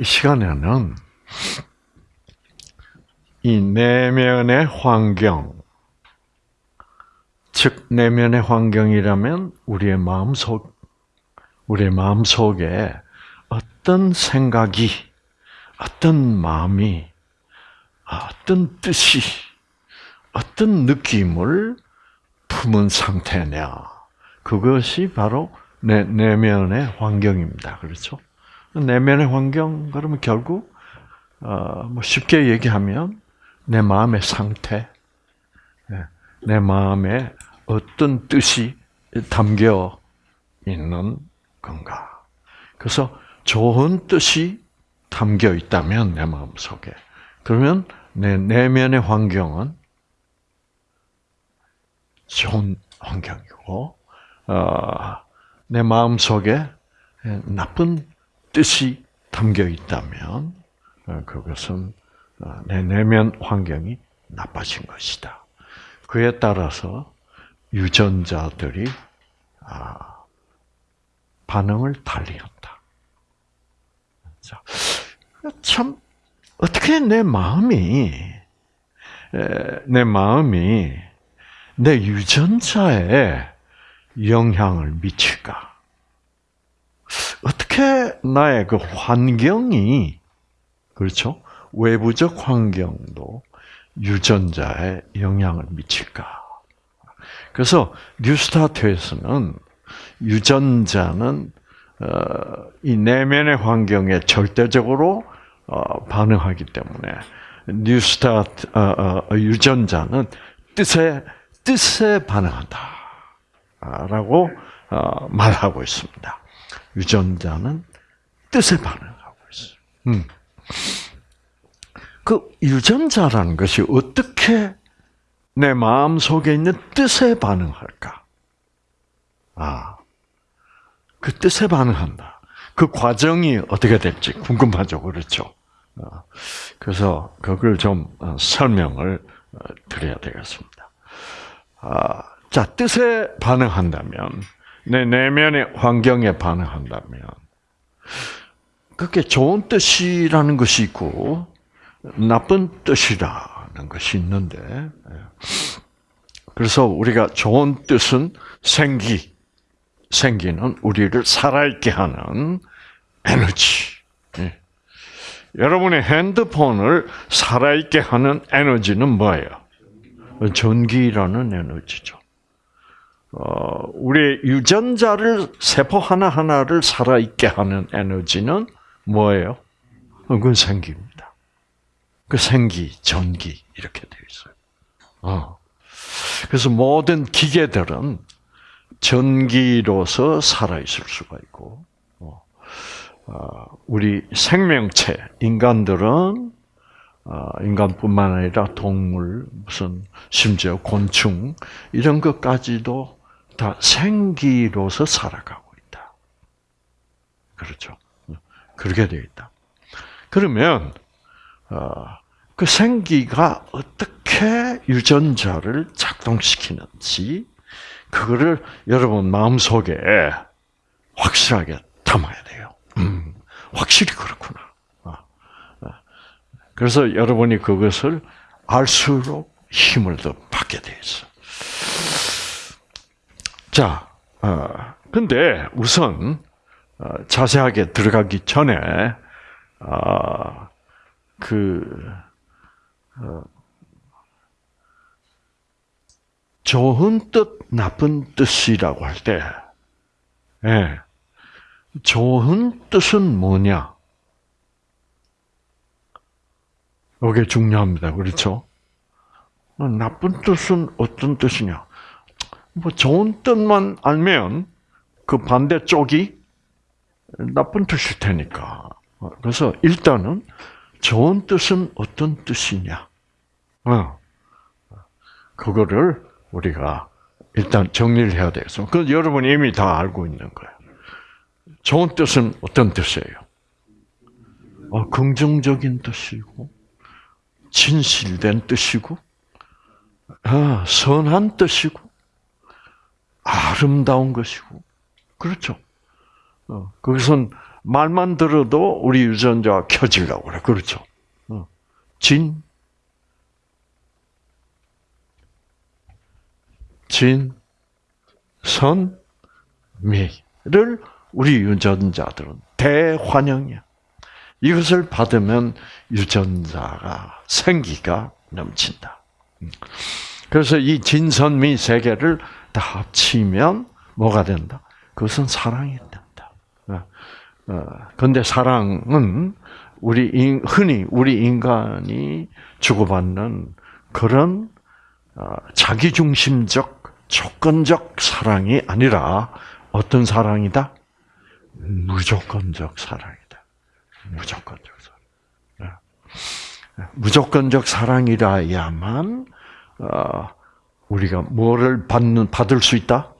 이 시간에는 이 내면의 환경, 즉 내면의 환경이라면 우리의 마음 속, 우리의 마음 속에 어떤 생각이, 어떤 마음이, 어떤 뜻이, 어떤 느낌을 품은 상태냐. 그것이 바로 내 내면의 환경입니다. 그렇죠? 내면의 환경 그러면 결국 어, 뭐 쉽게 얘기하면 내 마음의 상태, 예, 내 마음에 어떤 뜻이 담겨 있는 건가. 그래서 좋은 뜻이 담겨 있다면 내 마음 속에 그러면 내 내면의 환경은 좋은 환경이고 어, 내 마음 속에 나쁜 뜻이 담겨 있다면 어, 그것은 어, 내 내면 환경이 나빠진 것이다. 그에 따라서 유전자들이 아, 반응을 달리한다. 참 어떻게 내 마음이 내 마음이 내 유전자에 영향을 미칠까? 어떻게 나의 그 환경이 그렇죠? 외부적 환경도 유전자에 영향을 미칠까? 그래서 뉴스타트에서는 유전자는 어, 이 내면의 환경에 절대적으로 어, 반응하기 때문에 뉴스타트 어, 유전자는 뜻에 뜻에 반응한다라고 말하고 있습니다. 유전자는 뜻에 반응하고 있어요. 음. 그 유전자라는 것이 어떻게 내 마음 속에 있는 뜻에 반응할까? 아, 그 뜻에 반응한다. 그 과정이 어떻게 될지 궁금하죠, 그렇죠? 어, 그래서 그걸 좀 어, 설명을 어, 드려야 되겠습니다. 아, 자, 뜻에 반응한다면 내 내면의 환경에 반응한다면 그게 좋은 뜻이라는 것이 있고 나쁜 뜻이라는 것이 있는데 예. 그래서 우리가 좋은 뜻은 생기 생기는 우리를 살아있게 하는 에너지. 예. 여러분의 핸드폰을 살아있게 하는 에너지는 뭐예요? 전기라는 에너지죠. 어, 우리 유전자를 세포 하나 하나를 살아 있게 하는 에너지는 뭐예요? 그건 생기입니다. 그 생기, 전기 이렇게 되어 있어요. 어. 그래서 모든 기계들은 전기로서 살아 있을 수가 있고, 어. 어, 우리 생명체 인간들은 어, 인간뿐만 아니라 동물, 무슨 심지어 곤충 이런 것까지도 다 생기로서 살아가고 있다. 그렇죠. 그렇게 되어 있다. 그러면 어, 그 생기가 어떻게 유전자를 작동시키는지 그거를 여러분 마음속에 확실하게 담아야 돼요. 음, 확실히 그렇구나. 어, 어. 그래서 여러분이 그것을 알수록 힘을 더 받게 돼 있어. 자, 어, 근데 우선 어, 자세하게 들어가기 전에 어, 그 어, 좋은 뜻, 나쁜 뜻이라고 할 때, 예, 좋은 뜻은 뭐냐? 이게 중요합니다. 그렇죠? 나쁜 뜻은 어떤 뜻이냐? 뭐 좋은 뜻만 알면 그 반대쪽이 나쁜 뜻일 테니까. 그래서 일단은 좋은 뜻은 어떤 뜻이냐? 어. 그거를 우리가 일단 정리를 해야 되겠어. 그 여러분이 이미 다 알고 있는 거예요. 좋은 뜻은 어떤 뜻이에요? 어, 긍정적인 뜻이고, 진실된 뜻이고, 아, 선한 뜻이고, 아름다운 것이고, 그렇죠. 어, 거기선 말만 들어도 우리 유전자가 켜지려고 그래. 그렇죠. 어. 진, 진, 선, 미를 우리 유전자들은 대환영이야. 이것을 받으면 유전자가 생기가 넘친다. 그래서 이 진선미 세 개를 다 합치면 뭐가 된다? 그것은 사랑이 된다. 그런데 어, 사랑은 우리 흔히 우리 인간이 주고받는 그런 어, 자기중심적 조건적 사랑이 아니라 어떤 사랑이다? 무조건적 사랑이다. 무조건적 사랑. 네. 무조건적 사랑이라야만 어, 우리가 뭐를 받는 받을 수 있다?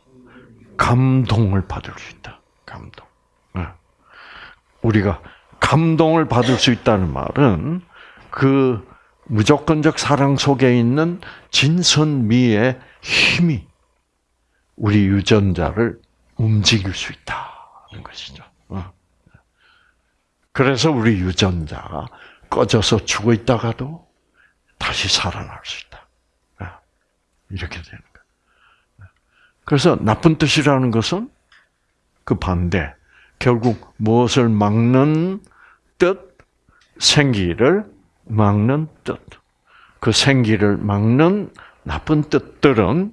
감동을 받을 수 있다. 감동. 네. 우리가 감동을 받을 수 있다는 말은 그 무조건적 사랑 속에 있는 진선미의 힘이 우리 유전자를 움직일 수 있다는 것이죠. 어. 그래서 우리 유전자가 꺼져서 죽어 있다가도 다시 살아날 수 있다. 어. 이렇게 되는 거예요. 그래서 나쁜 뜻이라는 것은 그 반대. 결국 무엇을 막는 뜻, 생기를 막는 뜻. 그 생기를 막는 나쁜 뜻들은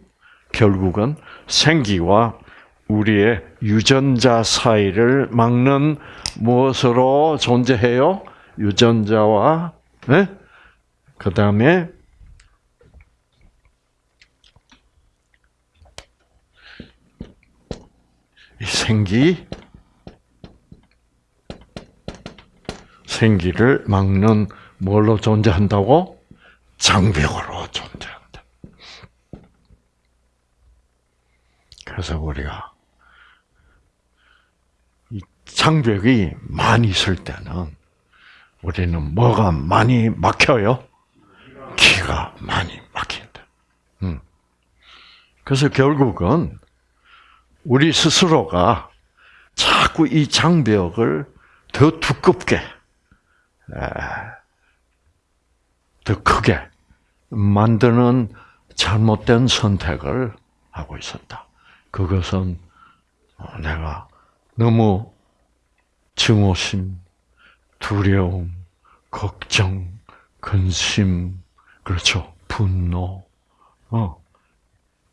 결국은 생기와 우리의 유전자 사이를 막는 무엇으로 존재해요? 유전자와 네? 그 다음에 생기 생기를 막는 뭘로 존재한다고? 장벽으로 존재한다. 그래서 우리가 이 장벽이 많이 있을 때는 우리는 뭐가 많이 막혀요? 기가 많이 막힌다. 음. 그래서 결국은 우리 스스로가 자꾸 이 장벽을 더 두껍게 더 크게 만드는 잘못된 선택을 하고 있었다. 그것은 내가 너무 증오심, 두려움, 걱정, 근심, 그렇죠. 분노, 어,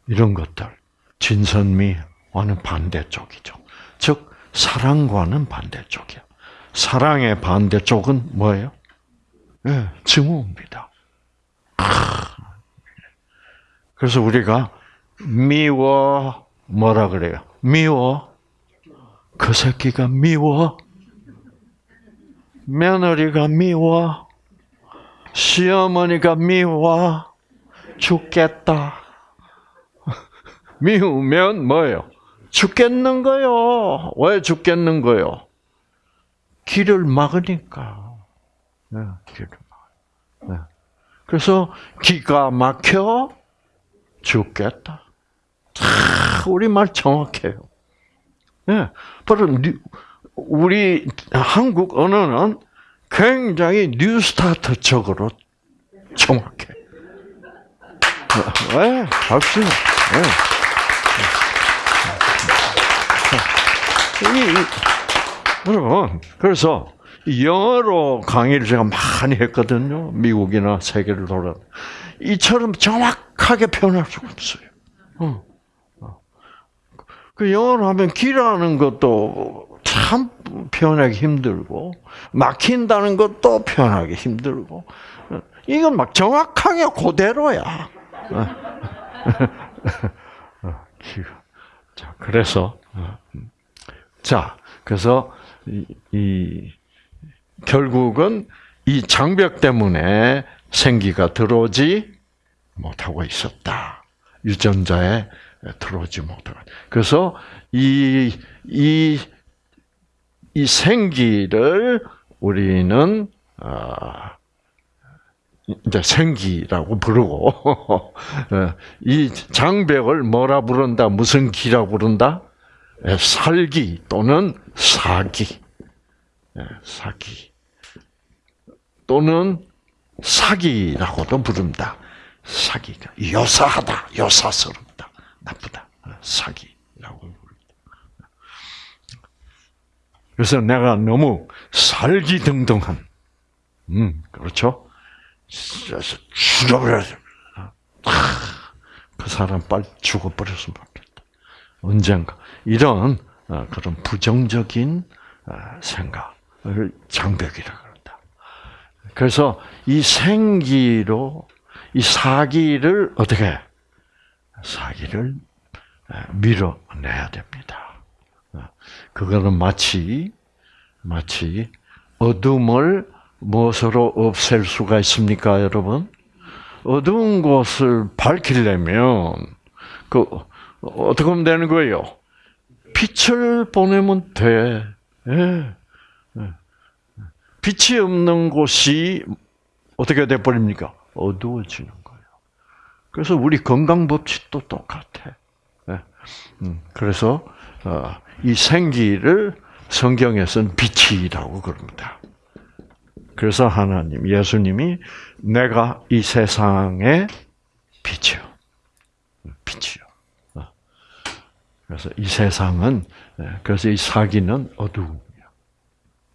이런 것들. 진선미 와는 반대쪽이죠. 즉, 사랑과는 반대쪽이야. 사랑의 반대쪽은 뭐예요? 네, 증오입니다. 그래서 우리가 미워 뭐라 그래요? 미워 그 새끼가 미워 며느리가 미워 시어머니가 미워 죽겠다. 미우면 뭐예요? 죽겠는 거요. 왜 죽겠는 거요? 길을 막으니까. 네, 길을 막. 네. 그래서 기가 막혀 죽겠다. 우리 말 정확해요. 네, 바로 우리 한국 언어는 굉장히 뉴스타트적으로 정확해. 네, 박수. 네. 여러분, 그래서 영어로 강의를 제가 많이 했거든요. 미국이나 세계를 돌아. 이처럼 정확하게 표현할 수가 없어요. 어. 어. 그 영어로 하면 길하는 것도 참 표현하기 힘들고 막힌다는 것도 표현하기 힘들고 이건 막 정확하게 그대로야. 자 그래서 자 그래서 이, 이 결국은 이 장벽 때문에 생기가 들어오지 못하고 있었다. 유전자에 들어오지 못하고. 그래서 이, 이, 이 생기를 우리는, 어, 이제 생기라고 부르고, 어, 이 장벽을 뭐라 부른다? 무슨 기라 부른다? 살기 또는 사기. 예, 사기. 또는 사기라고도 부릅니다. 사기가 요사하다, 요사스럽다, 나쁘다, 사기라고 부릅니다. 그래서 내가 너무 살기등등한, 음 그렇죠. 죽여버려. 그 사람 빨리 죽어버렸으면 좋겠다. 언젠가 이런 어, 그런 부정적인 어, 생각을 장벽이라 그런다. 그래서 이 생기로 이 사기를 어떻게 사기를 어, 밀어내야 됩니다. 그거는 마치 마치 어둠을 무엇으로 없앨 수가 있습니까, 여러분? 어두운 곳을 밝히려면 그 어떻게 하면 되는 거예요? 빛을 보내면 돼. 예. 예. 빛이 없는 곳이 어떻게 돼 버립니까? 어두워지는 거예요. 그래서 우리 건강 법칙도 똑같아. 예. 음, 그래서 어, 이 생기를 성경에서는 빛이라고 그럽니다. 그래서 하나님, 예수님이 내가 이 세상의 빛이요. 빛이요. 어. 그래서 이 세상은, 예, 그래서 이 사기는 어두움이야.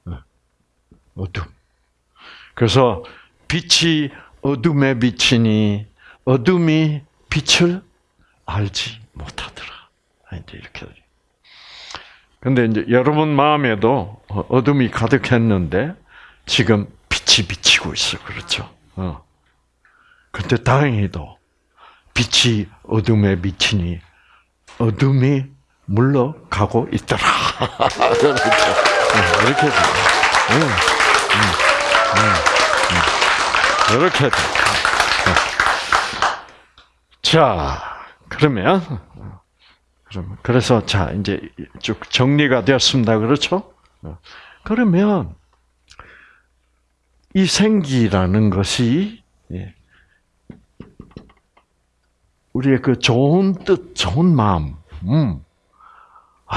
어. 어둠. 그래서 빛이 어둠에 비치니 어둠이 빛을 알지 못하더라. 이제 이렇게. 근데 이제 여러분 마음에도 어둠이 가득했는데 지금 빛이 비치고 있어. 그렇죠? 어. 근데 다행히도 빛이 어둠에 비치니 어둠이 물러가고 있더라. 그렇죠. 어, 이렇게 돼. 응. 응. 응. 이렇게 돼. 자, 그러면 그러면 그래서 자 이제 쭉 정리가 되었습니다. 그렇죠? 어. 그러면 이 생기라는 것이 예, 우리의 그 좋은 뜻, 좋은 마음, 음, 아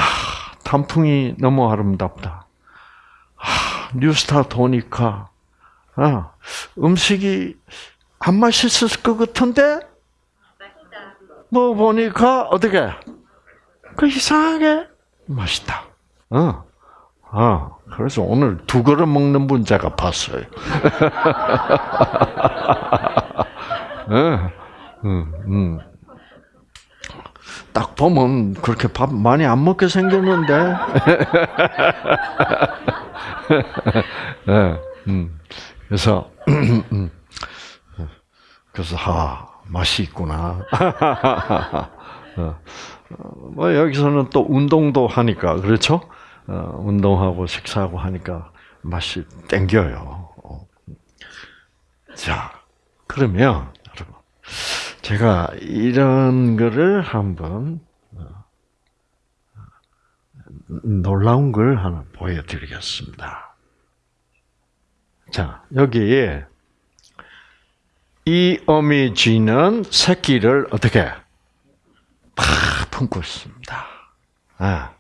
단풍이 너무 아름답다. 아 뉴스타 도니까 아 음식이 안 맛있을 것 같은데 뭐 보니까 어떻게 그 이상하게 맛있다. 어. 아, 그래서 오늘 두 그릇 먹는 분 제가 봤어요. 네. 음, 음. 딱 보면 그렇게 밥 많이 안 먹게 생겼는데. 네, 음. 그래서 그래서 하 맛이 있구나. 어, 뭐 여기서는 또 운동도 하니까 그렇죠? 어, 운동하고 식사하고 하니까 맛이 땡겨요. 어. 자, 그러면 제가 이런 거를 한번 어, 놀라운 걸 하나 보여드리겠습니다. 자, 여기에 이 어미쥐는 새끼를 어떻게 팍 품고 있습니다. 아.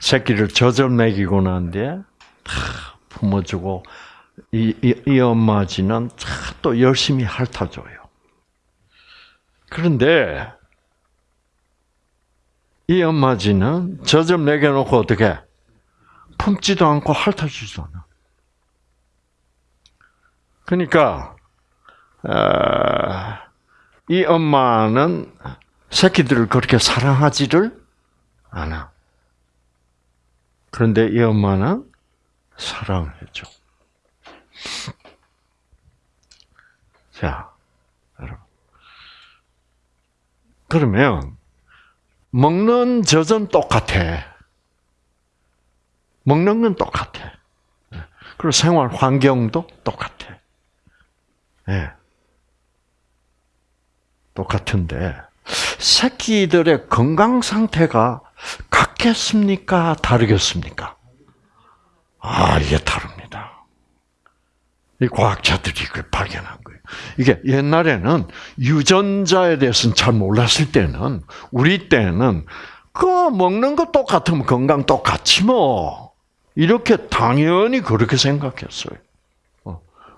새끼를 젖을 먹이고 난 뒤에 다 품어주고 이, 이, 이 엄마지는 또 열심히 핥아줘요. 그런데 이 엄마지는 젖을 먹여놓고 어떻게 품지도 않고 핥아주지도 않아. 그러니까 어, 이 엄마는 새끼들을 그렇게 사랑하지를 않아. 그런데 이 엄마는 사랑을 해줘. 자, 여러분. 그러면, 먹는 젖은 똑같아. 먹는 건 똑같아. 그리고 생활 환경도 똑같아. 예. 네. 똑같은데, 새끼들의 건강 상태가 같겠습니까? 다르겠습니까? 아, 이게 다릅니다. 이 과학자들이 그 발견한 거예요. 이게 옛날에는 유전자에 대해서는 잘 몰랐을 때는, 우리 때는, 그 먹는 거 똑같으면 건강 똑같지 뭐. 이렇게 당연히 그렇게 생각했어요.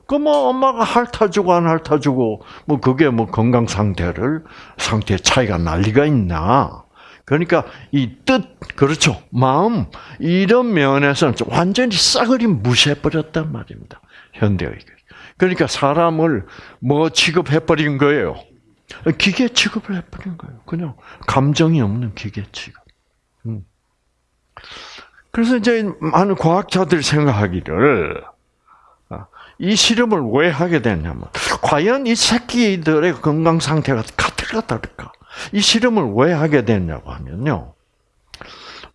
그뭐 엄마가 핥아주고 안 핥아주고 뭐 그게 뭐 건강 상태를 상태 차이가 난리가 있나? 그러니까 이 뜻 그렇죠 마음 이런 면에서는 완전히 싸그리 무시해 버렸단 말입니다 현대의 그러니까 사람을 뭐 취급해 버린 거예요 기계 취급을 해버린 거예요 그냥 감정이 없는 기계 취급. 음. 그래서 이제 많은 과학자들이 생각하기를 이 실험을 왜 하게 됐냐면 과연 이 새끼들의 건강 상태가 같을까 다를까? 이 실험을 왜 하게 됐냐고 하면요.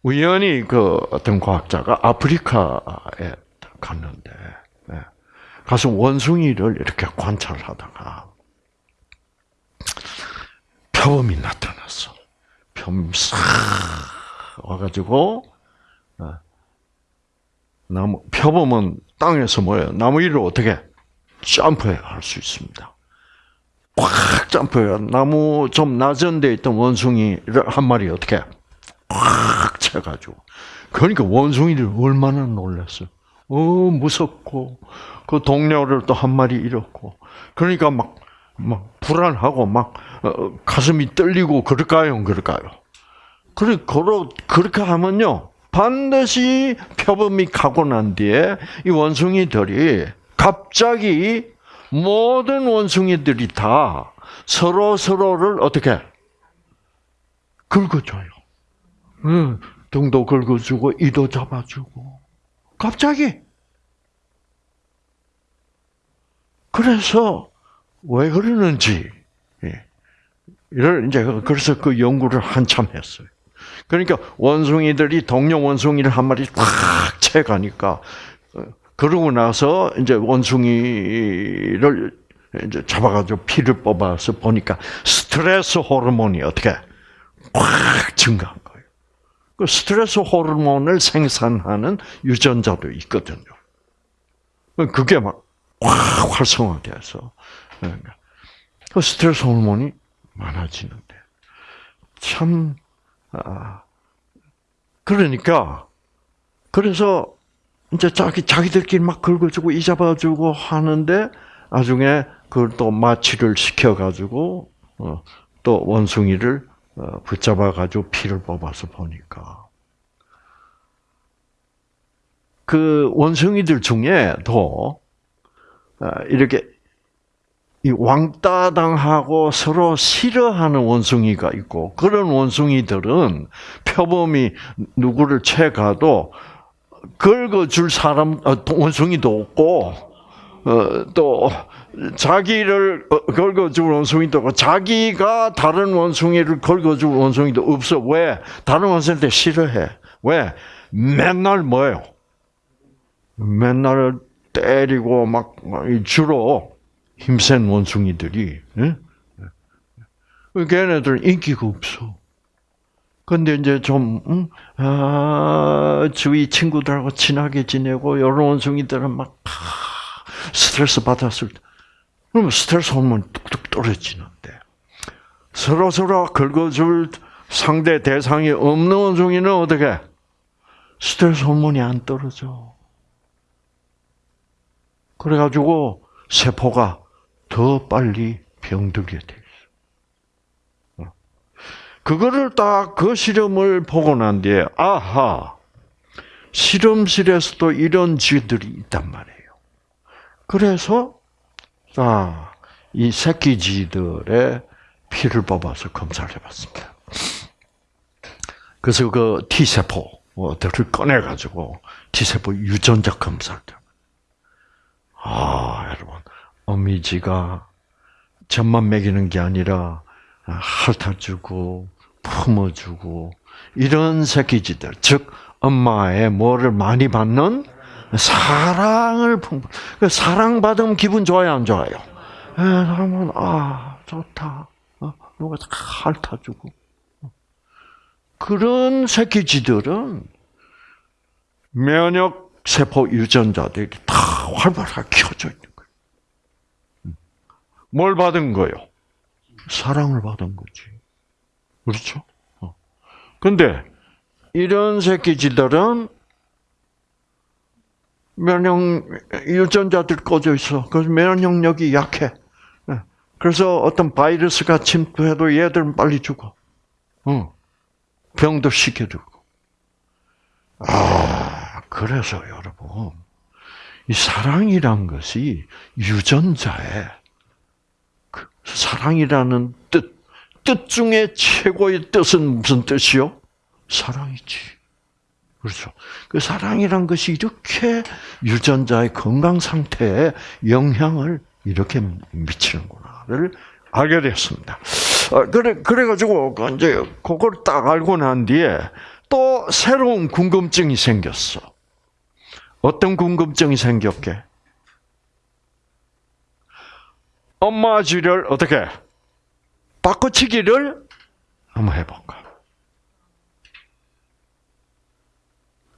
우연히 그 어떤 과학자가 아프리카에 갔는데 예, 가서 원숭이를 이렇게 관찰하다가 표범이 나타났어. 표범이 싹 와가지고 어, 나무 표범은 땅에서 뭐예요? 나무 위를 어떻게 점프해 할 수 있습니다. 꽉 점프해요. 나무 좀 낮은 데 있던 원숭이를 한 마리 어떻게 꽉 채가지고. 그러니까 원숭이들 얼마나 놀랐어요. 어, 무섭고, 그 동료를 또 한 마리 잃었고. 그러니까 막, 막, 불안하고, 막, 어, 가슴이 떨리고, 그럴까요? 그럴까요? 그래, 그렇게 하면요. 반드시 표범이 가고 난 뒤에 이 원숭이들이 갑자기 모든 원숭이들이 다 서로 서로를 어떻게 긁어줘요. 응, 등도 긁어주고 이도 잡아주고 갑자기 그래서 왜 그러는지 예. 이를 이제 그래서 그 연구를 한참 했어요. 그러니까 원숭이들이 동료 원숭이를 한 마리 팍 채가니까 어, 그러고 나서 이제 원숭이를 이제 잡아가지고 피를 뽑아서 보니까 스트레스 호르몬이 어떻게 꽉 증가한 거예요. 그 스트레스 호르몬을 생산하는 유전자도 있거든요. 그게 막 확 활성화돼서 그 스트레스 호르몬이 많아지는데 참 아, 그러니까 그래서 이제 자기 자기들끼리 막 긁어주고 이 잡아주고 하는데 나중에 그걸 또 마취를 시켜가지고 어, 또 원숭이를 어, 붙잡아 가지고 피를 뽑아서 보니까. 그 원숭이들 중에도 어, 이렇게 이 왕따당하고 서로 싫어하는 원숭이가 있고 그런 원숭이들은 표범이 누구를 채가도 긁어줄 사람 어, 원숭이도 없고 어, 또 자기를 어, 긁어줄 원숭이도 없고 자기가 다른 원숭이를 긁어줄 원숭이도 없어. 왜? 다른 원숭이한테 싫어해. 왜? 맨날 뭐예요? 맨날 때리고 막 주로 힘센 원숭이들이, 예? 걔네들 인기가 없어. 근데 이제 좀, 음, 아, 주위 친구들하고 친하게 지내고, 여러 원숭이들은 막, 아, 스트레스 받았을 때, 그러면 스트레스 호르몬이 뚝뚝 떨어지는데, 서로 서로 긁어줄 상대 대상이 없는 원숭이는 어떻게? 스트레스 호르몬이 안 떨어져. 그래가지고, 세포가 더 빨리 병들게 돼 있어. 어. 그거를 딱 그 실험을 보고 난 뒤에 아하 실험실에서도 이런 쥐들이 있단 말이에요. 그래서 아 이 새끼 쥐들의 피를 뽑아서 검사를 해봤습니다. 그래서 그 T 세포들을 꺼내 가지고 T 세포 유전자 검사를. 아 여러분 어미지가 젖만 먹이는 게 아니라 핥아주고 품어주고 이런 새끼지들 즉 엄마의 뭐를 많이 받는 사랑을 품그 사랑 받으면 기분 좋아요 안 좋아요? 그러면 예, 아 좋다 어, 누가 핥아주고 그런 새끼쥐들은 면역 세포 유전자들이 다 활발하게 켜져 있는 뭘 받은 거요? 사랑을 받은 거지. 그렇죠? 어. 근데 이런 새끼쥐들은 면역 유전자들 꺼져 있어. 그래서 면역력이 약해. 예. 그래서 어떤 바이러스가 침투해도 얘들은 빨리 죽어. 어. 병도 들고. 아, 그래서 여러분, 이 사랑이란 것이 유전자에 그 사랑이라는 뜻, 뜻 중에 최고의 뜻은 무슨 뜻이요? 사랑이지. 그렇죠. 그 사랑이란 것이 이렇게 유전자의 건강 상태에 영향을 이렇게 미치는구나를 알게 됐습니다. 어, 그래, 그래가지고, 이제, 그걸 딱 알고 난 뒤에 또 새로운 궁금증이 생겼어. 어떤 궁금증이 생겼게? 엄마 쥐를 어떻게 바꿔치기를 한번 해볼까?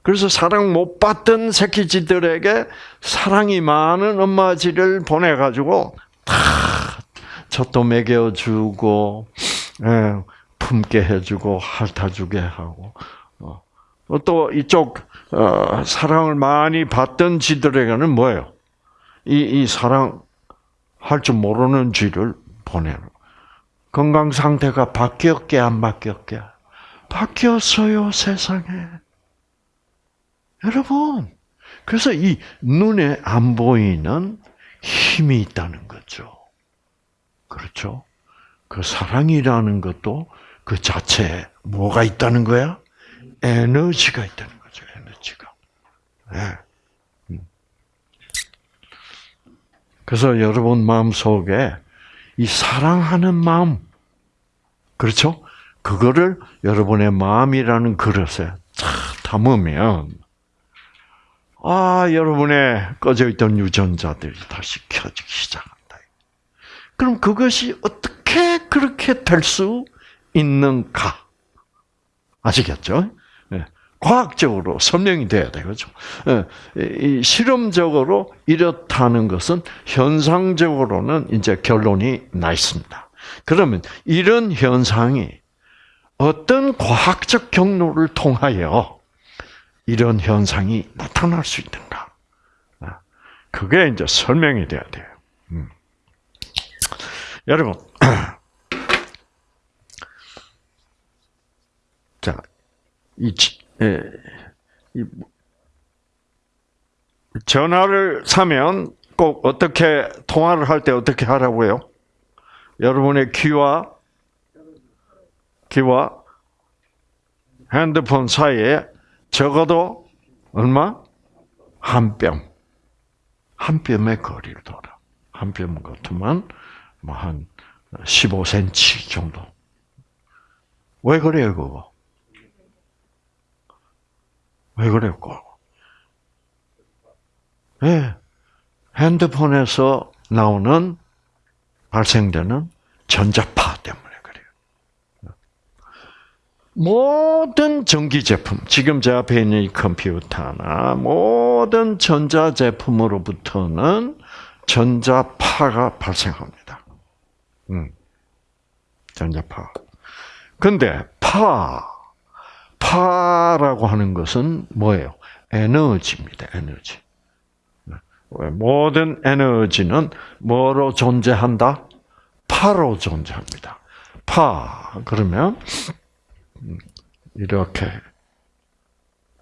그래서 사랑 못 받던 새끼쥐들에게 사랑이 많은 엄마쥐를 보내가지고 다 젖도 먹여주고 예, 품게 해주고 핥아주게 하고 어. 또 이쪽 어, 사랑을 많이 받던 쥐들에게는 뭐예요? 이, 이 사랑 할 줄 모르는 쥐를 보내는 건강 상태가 바뀌었게 안 바뀌었게 바뀌었어요 세상에 여러분 그래서 이 눈에 안 보이는 힘이 있다는 거죠. 그렇죠? 그 사랑이라는 것도 그 자체에 뭐가 있다는 거야? 에너지가 있다는 거죠. 에너지가. 네. 그래서 여러분 마음 속에 이 사랑하는 마음, 그렇죠? 그거를 여러분의 마음이라는 그릇에 탁 담으면, 아, 여러분의 꺼져 있던 유전자들이 다시 켜지기 시작한다. 그럼 그것이 어떻게 그렇게 될 수 있는가? 아시겠죠? 과학적으로 설명이 돼야 되죠. 예, 실험적으로 이렇다는 것은 현상적으로는 이제 결론이 나 있습니다. 그러면 이런 현상이 어떤 과학적 경로를 통하여 이런 현상이 나타날 수 있는가? 아, 그게 이제 설명이 돼야 돼요. 음. 여러분, 자, 이 예, 이, 전화를 사면 꼭 어떻게 통화를 할 때 어떻게 하라고요? 여러분의 귀와 귀와 핸드폰 사이에 적어도 얼마? 한 뼘. 한 뼘의 거리를 둬라. 한뼘 같으면 뭐한 15cm 정도. 왜 그래요, 그거? 왜 그랬고? 예. 네. 핸드폰에서 나오는 발생되는 전자파 때문에 그래요. 모든 전기 제품, 지금 제 앞에 있는 이 컴퓨터나 모든 전자 제품으로부터는 전자파가 발생합니다. 음. 전자파. 근데 파 파라고 하는 것은 뭐예요? 에너지입니다. 에너지. 모든 에너지는 뭐로 존재한다? 파로 존재합니다. 파 그러면 이렇게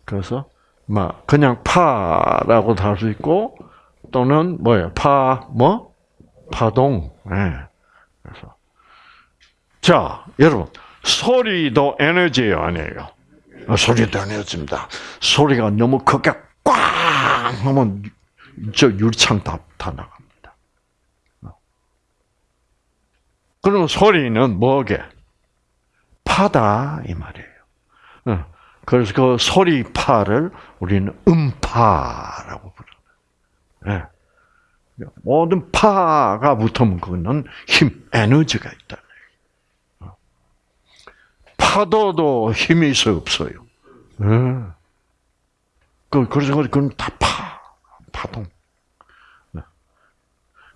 그래서 막 그냥 파라고 할수 있고 또는 뭐예요? 파 뭐? 파동. 네. 그래서 자 여러분 소리도 에너지예요, 아니에요? 어, 소리도 에너지입니다. 소리가 너무 크게 꽝 하면 저 유리창 다, 다 나갑니다. 어. 그럼 소리는 뭐게? 파다 이 말이에요. 어. 그래서 그 소리파를 우리는 음파라고 부르는. 예. 모든 파가 붙으면 그거는 힘, 에너지가 있다. 파도도 힘이 있어 없어요. 네. 그 그래서 그건 다 파, 파동. 네.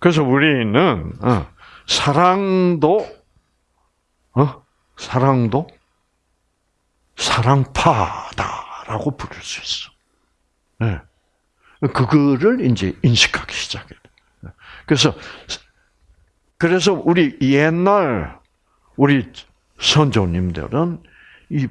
그래서 우리는 어, 사랑도 어 사랑도 사랑파다라고 부를 수 있어. 네. 그거를 이제 인식하기 시작해요. 그래서 그래서 우리 옛날 우리 선조님들은 이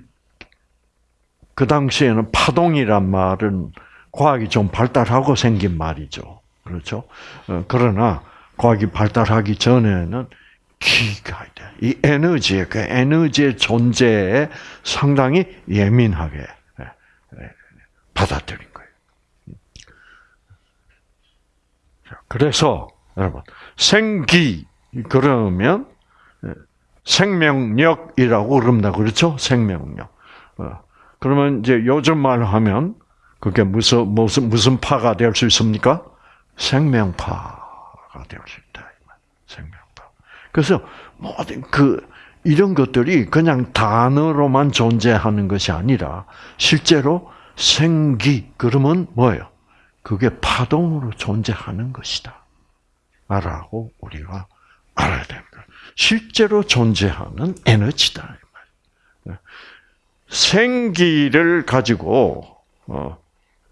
그 당시에는 파동이란 말은 과학이 좀 발달하고 생긴 말이죠. 그렇죠? 어, 그러나 과학이 발달하기 전에는 기가 돼. 이 에너지의 그 에너지의 존재에 상당히 예민하게 예, 예, 받아들인 거예요. 그래서 여러분 생기 그러면 예, 생명력이라고 그럽니다. 그렇죠? 생명력. 어, 그러면 이제 요즘 말로 하면 그게 무슨 무슨 무슨 파가 될 수 있습니까? 생명파가 될 수. 그래서 모든 그 이런 것들이 그냥 단어로만 존재하는 것이 아니라 실제로 생기 그러면 뭐예요? 그게 파동으로 존재하는 것이다. 라고 우리가 알아야 됩니다. 실제로 존재하는 에너지다. 생기를 가지고 어,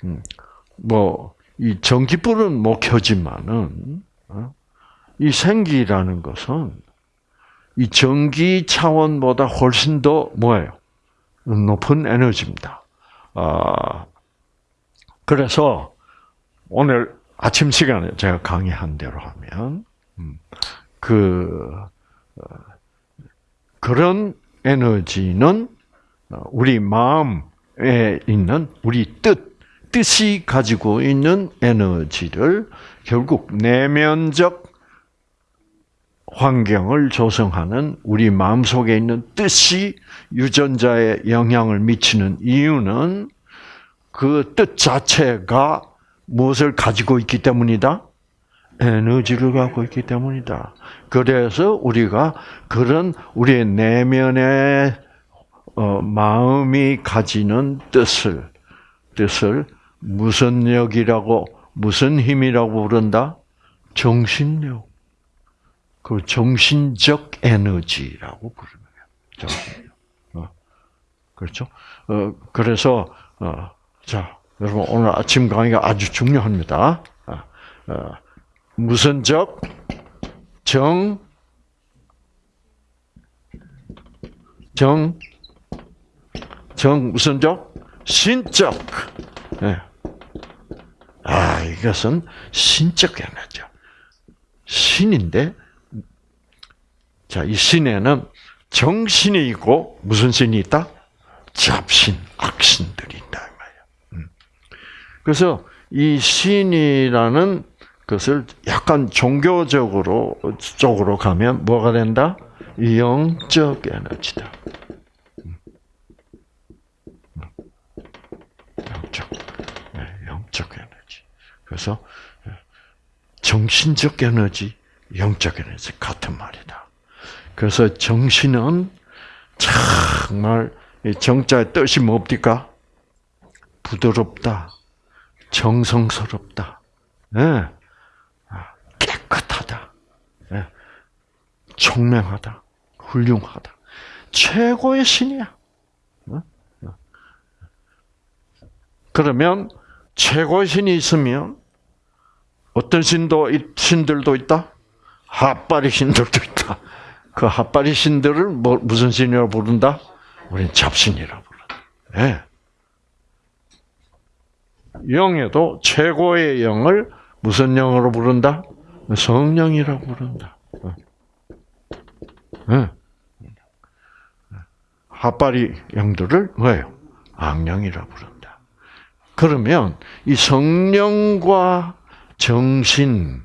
음, 뭐이 전기불은 못 켜지만은 어, 이 생기라는 것은 이 전기 차원보다 훨씬 더 뭐예요? 높은 에너지입니다. 아 그래서 오늘 아침 시간에 제가 강의한 대로 하면 음, 그 어, 그런 에너지는 우리 마음에 있는 우리 뜻 뜻이 가지고 있는 에너지를 결국 내면적 환경을 조성하는 우리 마음 속에 있는 뜻이 유전자에 영향을 미치는 이유는 그 뜻 자체가 무엇을 가지고 있기 때문이다? 에너지를 갖고 있기 때문이다. 그래서 우리가 그런 우리의 내면의 어, 마음이 가지는 뜻을 뜻을 무슨 역이라고 무슨 힘이라고 부른다? 정신력. 그 정신적 에너지라고 부르는. 어. 그렇죠? 어, 그래서 어, 자 여러분 오늘 아침 강의가 아주 중요합니다. 아, 어, 무슨적 정, 정, 정 무슨적 신적. 네. 아 이것은 신적 에너지죠. 신인데 자 이 신에는 정신이 있고 무슨 신이 있다? 잡신, 악신들이 있다 말이야. 그래서 이 신이라는 것을 약간 종교적으로 쪽으로 가면 뭐가 된다? 영적 에너지다. 영적, 네, 영적 에너지. 그래서 정신적 에너지, 영적 에너지 같은 말이다. 그래서 정신은 정말 정자의 뜻이 뭡니까? 부드럽다, 정성스럽다. 네. 깨끗하다. 예. 총명하다. 훌륭하다. 최고의 신이야. 어? 어. 그러면 최고의 신이 있으면 어떤 신도 신들도 있다. 핫바리 신들도 있다. 그 핫바리 신들을 뭐, 무슨 신이라고 부른다? 우리는 잡신이라고 부른다. 네. 영에도 최고의 영을 무슨 영으로 부른다? 성령이라고 부른다. 네. 핫바리 영들을 뭐예요? 악령이라고 부른다. 그러면 이 성령과 정신의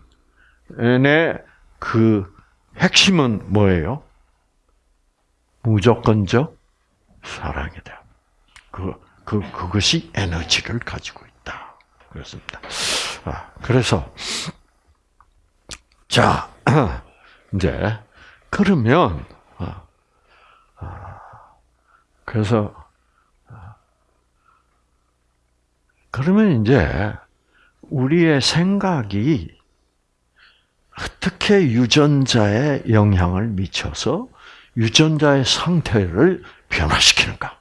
그 핵심은 뭐예요? 무조건적 사랑이다. 그, 그, 그것이 에너지를 가지고 있다. 그렇습니다. 아, 그래서, 자, 이제, 그러면, 아, 아, 그래서, 그러면 이제, 우리의 생각이 어떻게 유전자에 영향을 미쳐서 유전자의 상태를 변화시키는가?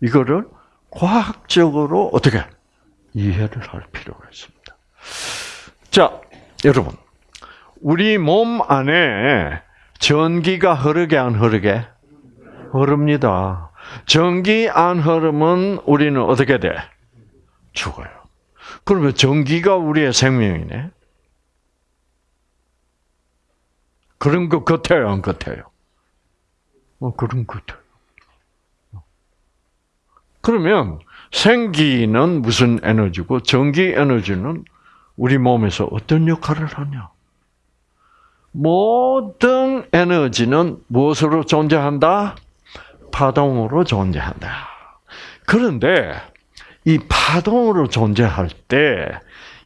이거를 과학적으로 어떻게 이해를 할 필요가 있습니다. 자, 여러분. 우리 몸 안에 전기가 흐르게 안 흐르게? 흐릅니다. 전기 안 흐르면 우리는 어떻게 돼? 죽어요. 그러면 전기가 우리의 생명이네. 그런 것 같아요, 안 같아요? 어, 그런 것 같아요. 그러면 생기는 무슨 에너지고 전기 에너지는 우리 몸에서 어떤 역할을 하냐? 모든 에너지는 무엇으로 존재한다? 파동으로 존재한다. 그런데 이 파동으로 존재할 때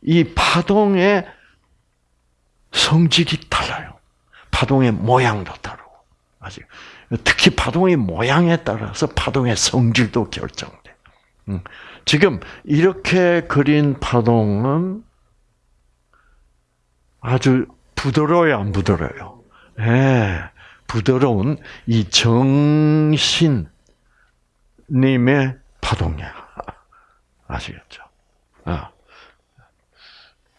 이 파동의 성질이 달라요. 파동의 모양도 다르고. 아직 특히 파동의 모양에 따라서 파동의 성질도 결정돼. 음. 지금 이렇게 그린 파동은 아주 부드러워요, 안 부드러워요? 예, 부드러운 이 정신님의 파동이야. 아시겠죠? 아.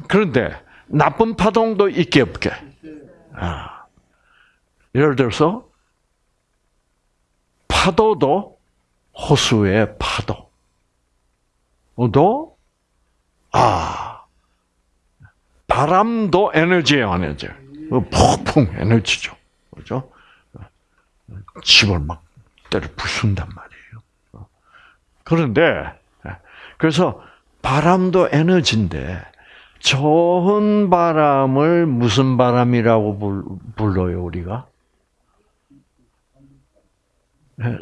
그런데 나쁜 파동도 있게 없게. 아. 예를 들어서 파도도 호수의 파도도 아 바람도 에너지예요, 에너지. 폭풍 에너지죠, 그렇죠? 집을 막 때려 부순단 말이에요. 그런데 그래서 바람도 에너지인데 좋은 바람을 무슨 바람이라고 불러요 우리가?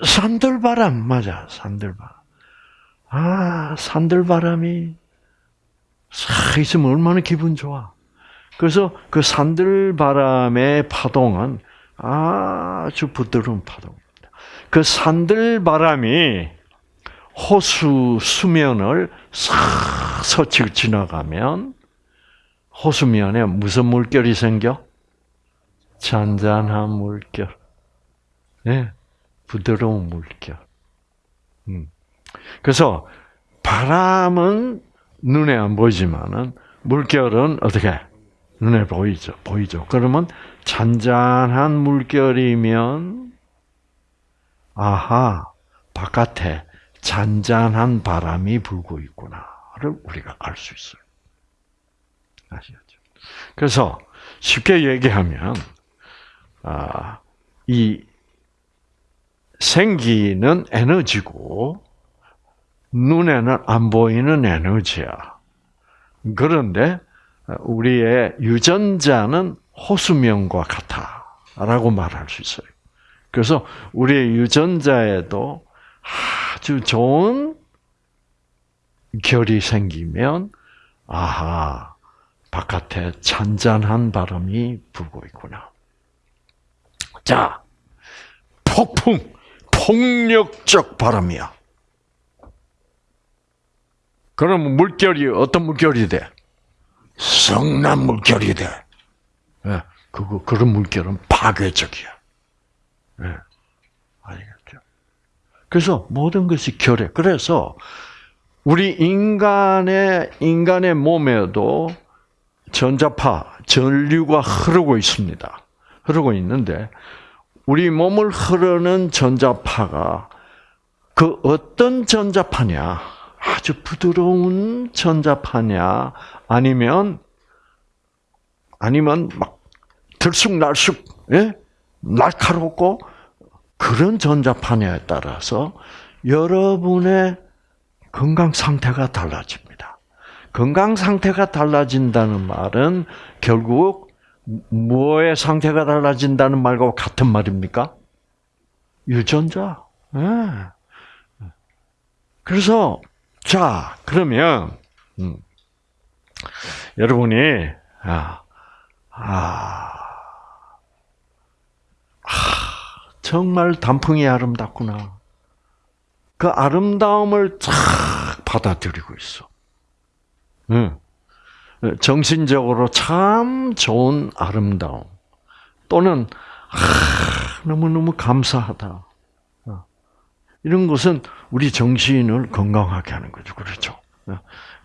산들바람 맞아 산들바람. 아 산들바람이 싹 있으면 얼마나 기분 좋아. 그래서 그 산들바람의 파동은 아주 부드러운 파동입니다. 그 산들바람이 호수 수면을 싹 서치고 지나가면 호수면에 무슨 물결이 생겨? 잔잔한 물결. 네, 부드러운 물결. 음. 그래서 바람은 눈에 안 보이지만은 물결은 어떻게 눈에 보이죠, 보이죠. 그러면 잔잔한 물결이면 아하 바깥에 잔잔한 바람이 불고 있구나를 우리가 알 수 있어요. 아시겠죠? 그래서 쉽게 얘기하면 아, 이 생기는 에너지고 눈에는 안 보이는 에너지야. 그런데 우리의 유전자는 호수면과 같아 라고 말할 수 있어요. 그래서 우리의 유전자에도 아주 좋은 결이 생기면 아하 바깥에 잔잔한 바람이 불고 있구나. 자, 폭풍, 폭력적 바람이야. 그러면 물결이 어떤 물결이 돼? 성난 물결이 돼. 네, 그거 그런 물결은 파괴적이야. 네, 아시겠죠? 그래서 모든 것이 결에. 그래서 우리 인간의 인간의 몸에도 전자파, 전류가 흐르고 있습니다. 흐르고 있는데 우리 몸을 흐르는 전자파가 그 어떤 전자파냐? 아주 부드러운 전자파냐? 아니면 아니면 막 들쑥날쑥 예? 날카롭고 그런 전자파냐에 따라서 여러분의 건강 상태가 달라집니다. 건강 상태가 달라진다는 말은 결국 뭐의 상태가 달라진다는 말과 같은 말입니까? 유전자. 네. 그래서 자 그러면 음, 여러분이 아, 아, 아 정말 단풍이 아름답구나. 그 아름다움을 쫙 받아들이고 있어. 응. 정신적으로 참 좋은 아름다움 또는 아, 너무너무 감사하다. 어. 이런 것은 우리 정신을 건강하게 하는 거죠. 그렇죠?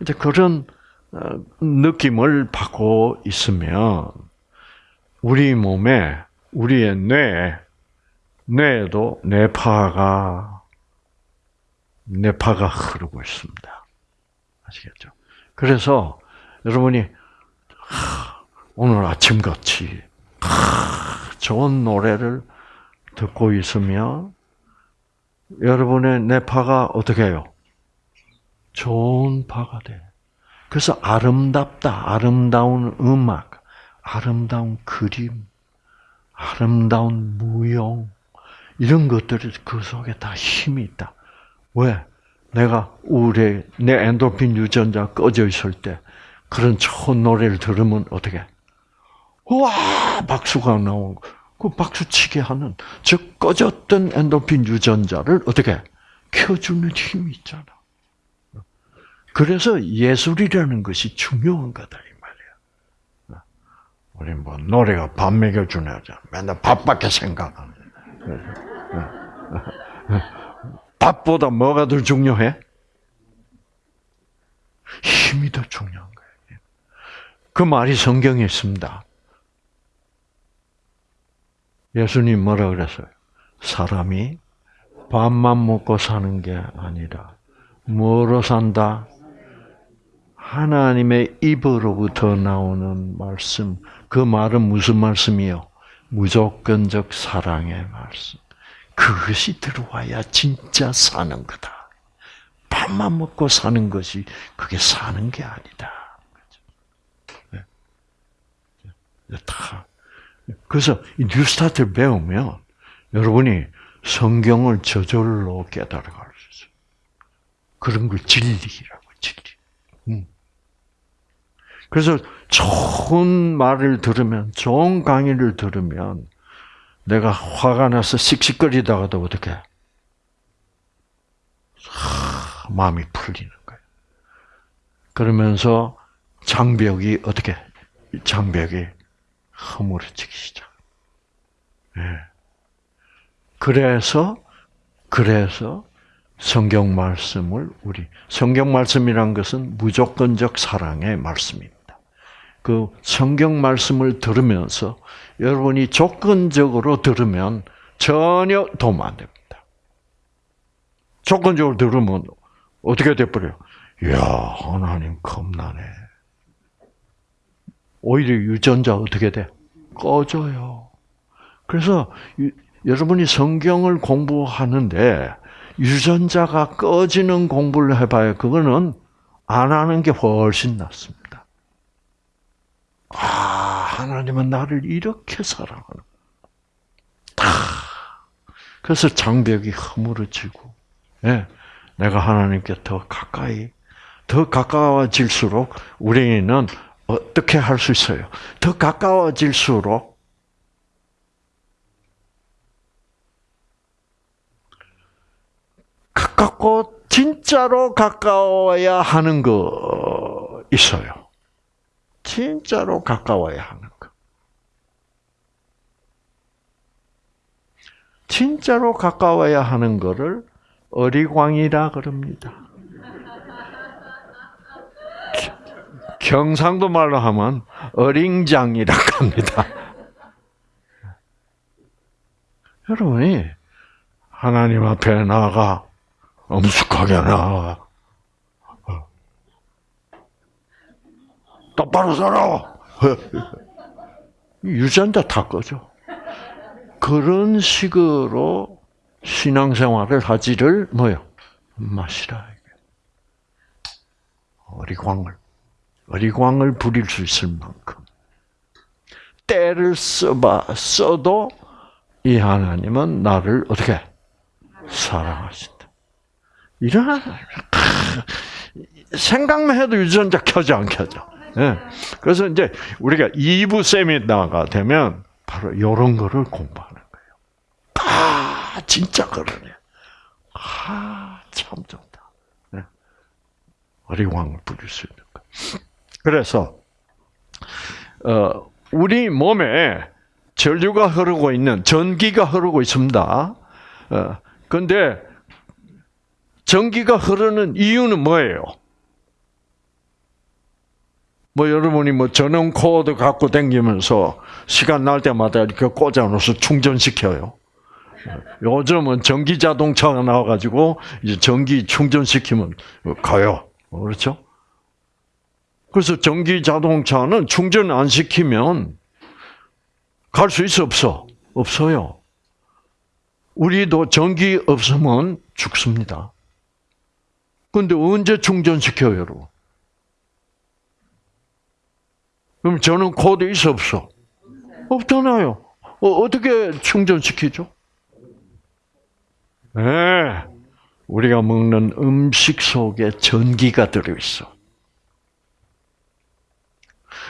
이제 그런 어, 느낌을 받고 있으면 우리 몸에 우리의 뇌 뇌에도 뇌파가 뇌파가 흐르고 있습니다. 아시겠죠? 그래서 여러분이 오늘 아침같이 좋은 노래를 듣고 있으면 여러분의 뇌파가 어떻게 해요? 좋은 파가 돼. 그래서 아름답다, 아름다운 음악, 아름다운 그림, 아름다운 무용, 이런 것들이 그 속에 다 힘이 있다. 왜? 내가 우울해, 내 엔도핀 유전자 꺼져 있을 때 그런 좋은 노래를 들으면 어떻게? 와 박수가 나오고 그 박수 치게 하는 저 꺼졌던 엔도핀 유전자를 어떻게 켜주는 힘이 있잖아. 그래서 예술이라는 것이 중요한 거다 이 말이야. 우리 뭐 노래가 밥 먹여주네 하잖아. 맨날 밥밖에 생각하는. 밥보다 뭐가 더 중요해? 힘이 더 거예요. 그 말이 성경에 있습니다. 예수님 뭐라 그랬어요? 사람이 밥만 먹고 사는 게 아니라 뭐로 산다? 하나님의 입으로부터 나오는 말씀. 그 말은 무슨 말씀이요? 무조건적 사랑의 말씀. 그것이 들어와야 진짜 사는 거다. 밥만 먹고 사는 것이 그게 사는 게 아니다. 네. 다. 그래서 이 뉴스타트를 배우면 여러분이 성경을 저절로 깨달아갈 수 있어요. 그런 걸 진리라고 진리. 음. 그래서 좋은 말을 들으면, 좋은 강의를 들으면, 내가 화가 나서 씩씩거리다가도 어떻게? 하, 마음이 풀리는 거예요. 그러면서 장벽이 어떻게? 장벽이 허물어지기 시작. 예. 그래서 그래서 성경 말씀을 우리 성경 말씀이란 것은 무조건적 사랑의 말씀입니다. 그 성경 말씀을 들으면서 여러분이 조건적으로 들으면 전혀 도움 안 됩니다. 조건적으로 들으면 어떻게 돼버려요? 이야, 하나님 겁나네. 오히려 유전자 어떻게 돼? 꺼져요. 그래서 유, 여러분이 성경을 공부하는데 유전자가 꺼지는 공부를 해봐요. 그거는 안 하는 게 훨씬 낫습니다. 아, 하나님은 나를 이렇게 사랑하는. 다. 그래서 장벽이 허물어지고, 예, 내가 하나님께 더 가까이, 더 가까워질수록 우리는 어떻게 할 수 있어요? 더 가까워질수록 가깝고 진짜로 가까워야 하는 거 있어요. 진짜로 가까워야 하는 것. 진짜로 가까워야 하는 것을 어리광이라 그럽니다. 경상도 말로 하면 어링장이라 합니다. 여러분이 하나님 앞에 나가 엄숙하게 나가 똑바로 살아. 유전자 다 꺼져. 그런 식으로 신앙생활을 하지를 뭐요? 마시라. 어리광을 어리광을 부릴 수 있을 만큼 때를 써봐 써도 이 하나님은 나를 어떻게 사랑하신다. 이런 생각만 해도 유전자 켜져 안 켜져. 예. 그래서 이제 우리가 2부 세미나가 되면 바로 이런 거를 공부하는 거예요. 아, 진짜 그러네. 아, 참 좋다. 네. 어리광을 부릴 수 있는 거. 그래서, 어, 우리 몸에 전류가 흐르고 있는, 전기가 흐르고 있습니다. 어, 근데, 전기가 흐르는 이유는 뭐예요? 뭐 여러분이 뭐 전원 코드 갖고 다니면서 시간 날 때마다 이렇게 꽂아놓아서 충전시켜요. 요즘은 전기 자동차가 나와가지고 이제 전기 충전시키면 가요. 그렇죠? 그래서 전기 자동차는 충전 안 시키면 갈 수 있어 없어? 없어요. 우리도 전기 없으면 죽습니다. 근데 언제 충전시켜요, 여러분? 그럼 저는 코드 있어 없어? 없잖아요. 어, 어떻게 충전시키죠? 네. 우리가 먹는 음식 속에 전기가 들어있어.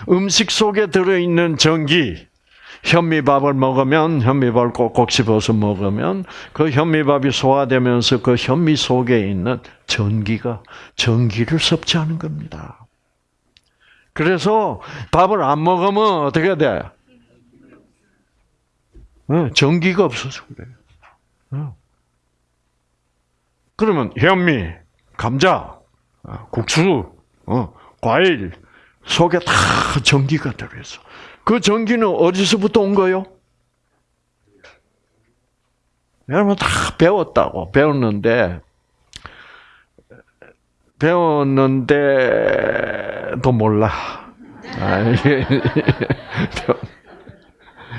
음식 속에 들어있는 전기, 현미밥을 먹으면 현미밥을 꼭꼭 씹어서 먹으면 그 현미밥이 소화되면서 그 현미 속에 있는 전기가 전기를 섭취하는 겁니다. 그래서 밥을 안 먹으면 어떻게 돼? 전기가 없어서 그래요. 그러면 현미, 감자, 국수, 어, 과일 속에 다 전기가 들어있어. 그 전기는 어디서부터 온 거요? 여러분 다 배웠다고 배웠는데 배웠는데도 몰라.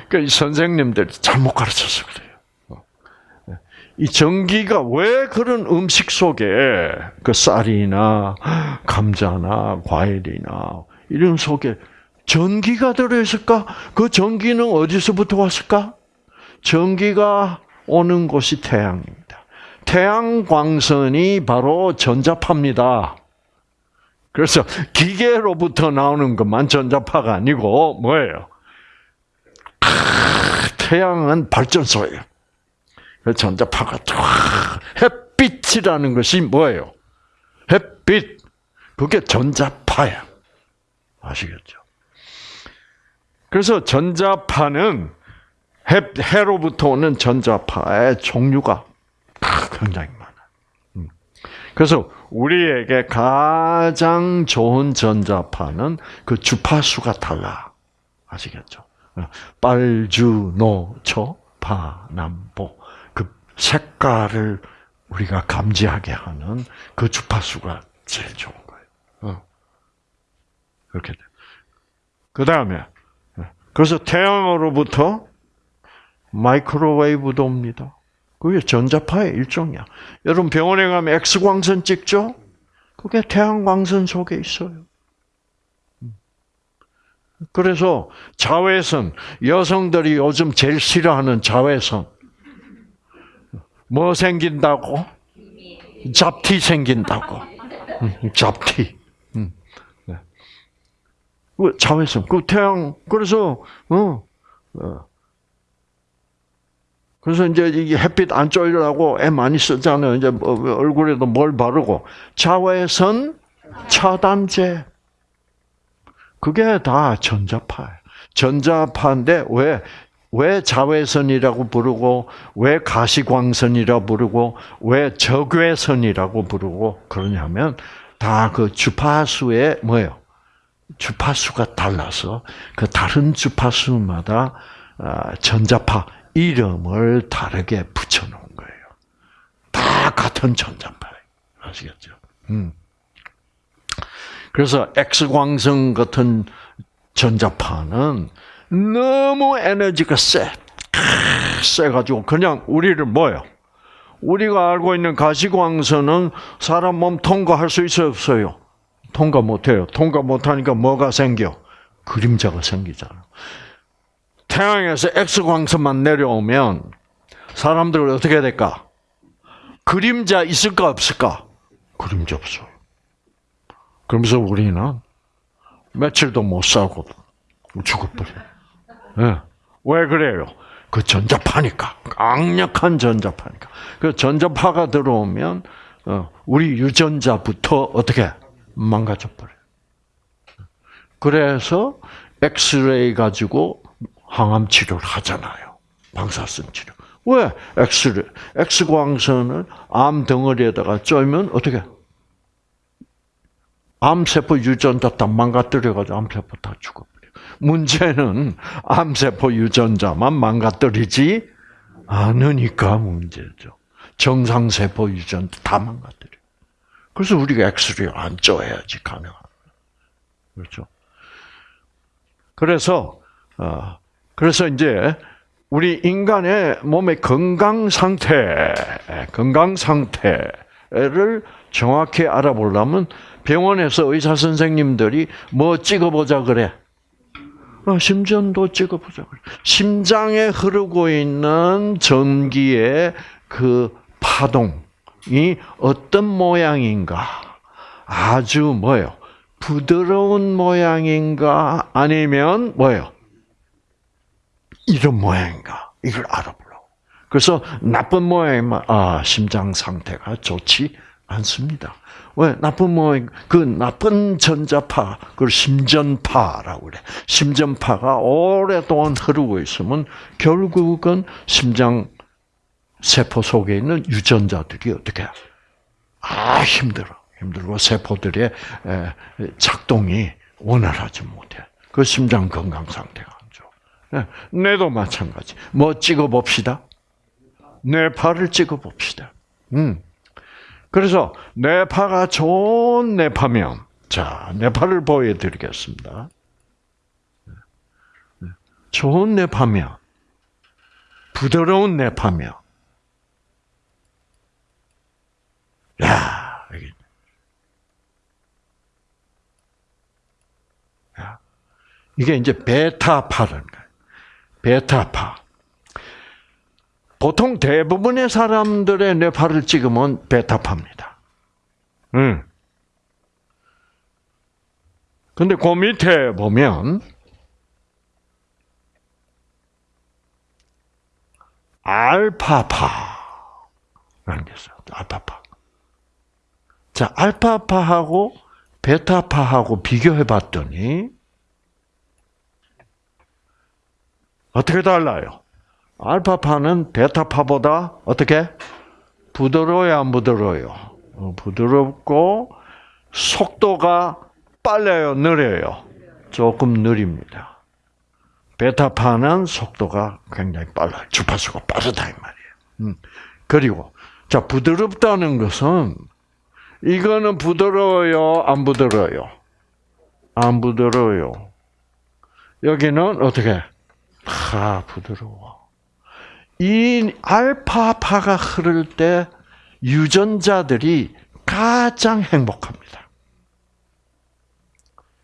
그 선생님들 잘못 가르쳐서 그래요. 이 전기가 왜 그런 음식 속에 그 쌀이나 감자나 과일이나 이런 속에 전기가 들어있을까? 그 전기는 어디서부터 왔을까? 전기가 오는 곳이 태양입니다. 태양 광선이 바로 전자파입니다. 그래서 기계로부터 나오는 것만 전자파가 아니고 뭐예요? 태양은 발전소예요. 전자파가 햇빛이라는 것이 뭐예요? 햇빛. 그게 전자파야. 아시겠죠? 그래서 전자파는 해, 해로부터 오는 전자파의 종류가 굉장히 많아. 음. 그래서 우리에게 가장 좋은 전자파는 그 주파수가 달라. 아시겠죠? 빨주, 노, 초, 파, 남보. 그 색깔을 우리가 감지하게 하는 그 주파수가 제일. 어. 그렇게 돼. 그 다음에, 그래서 태양으로부터 마이크로웨이브도 옵니다. 그게 전자파의 일종이야. 여러분 병원에 가면 X광선 찍죠? 그게 태양광선 속에 있어요. 그래서 자외선, 여성들이 요즘 제일 싫어하는 자외선. 뭐 생긴다고? 잡티 생긴다고. 잡티. 네. 자외선. 그 태양, 그래서, 어, 어. 그래서 이제 이게 햇빛 안 쬐려고 애 많이 쓰잖아요. 이제 뭐 얼굴에도 뭘 바르고. 자외선 차단제. 그게 다 전자파예요. 전자파인데 왜, 왜 자외선이라고 부르고, 왜 가시광선이라고 부르고, 왜 적외선이라고 부르고 그러냐면 다 그 주파수에 뭐예요? 주파수가 달라서 그 다른 주파수마다 아, 전자파 이름을 다르게 붙여놓은 거예요. 다 같은 전자파예요. 아시겠죠? 음. 그래서 X광선 같은 전자파는 너무 에너지가 세. 세가지고 그냥 우리를 뭐요? 우리가 알고 있는 가시광선은 사람 몸 통과할 수 있어요, 없어요? 통과 못해요. 통과 못하니까 뭐가 생겨? 그림자가 생기잖아. 태양에서 X광선만 내려오면 사람들 어떻게 될까? 그림자 있을까 없을까? 그림자 없어요. 그러면서 우리는 며칠도 못 살고 죽어버려. 네. 왜 그래요? 그 전자파니까. 강력한 전자파니까. 그 전자파가 들어오면, 어, 우리 유전자부터 어떻게 망가져버려요. 그래서 엑스레이 가지고 항암 치료를 하잖아요. 방사선 치료. 왜? 엑스레이, 엑스광선을 암 덩어리에다가 쬐면 어떻게? 암세포 유전자 다 망가뜨려가지고 암세포 다 죽어버려. 문제는 암세포 유전자만 망가뜨리지 않으니까 문제죠. 정상세포 유전자 다 망가뜨려. 그래서 우리가 엑스레이 안 쪄야지 가능한 그렇죠. 그래서 어, 그래서 이제 우리 인간의 몸의 건강 상태, 건강 상태를 정확히 알아보려면 병원에서 의사 선생님들이 뭐 찍어보자 그래. 어, 심전도 찍어보자 그래. 심장에 흐르고 있는 전기의 그 파동 이 어떤 모양인가? 아주 뭐요? 부드러운 모양인가? 아니면 뭐요? 이런 모양인가? 이걸 알아보려고. 그래서 나쁜 모양이면 아 심장 상태가 좋지 않습니다. 왜 나쁜 모양 그 나쁜 전자파 그걸 심전파라고 그래. 심전파가 오랫동안 흐르고 있으면 결국은 심장 세포 속에 있는 유전자들이 어떻게 아 힘들어 힘들고 세포들의 작동이 원활하지 못해. 그 심장 건강 상태가 안 좋아. 예, 뇌도 마찬가지. 뭐 찍어 봅시다. 뇌파를 찍어 봅시다. 음. 그래서 뇌파가 좋은 뇌파면 자 뇌파를 보여드리겠습니다. 좋은 뇌파면 부드러운 뇌파면 야, 이게 이제 베타파라는 거예요. 베타파. 보통 대부분의 사람들의 뇌파를 찍으면 베타파입니다. 음. 근데 그 밑에 보면 있어요. 알파파. 자, 알파파하고 베타파하고 비교해 봤더니 어떻게 달라요? 알파파는 베타파보다 어떻게 부드러워요, 안 부드러워요? 어, 부드럽고 속도가 빨라요, 느려요? 조금 느립니다. 베타파는 속도가 굉장히 빨라요. 주파수가 빠르다 이 말이에요. 음. 그리고 자 부드럽다는 것은 이거는 부드러워요, 안 부드러워요? 안 부드러워요. 여기는 어떻게? 아, 부드러워. 이 알파파가 흐를 때 유전자들이 가장 행복합니다.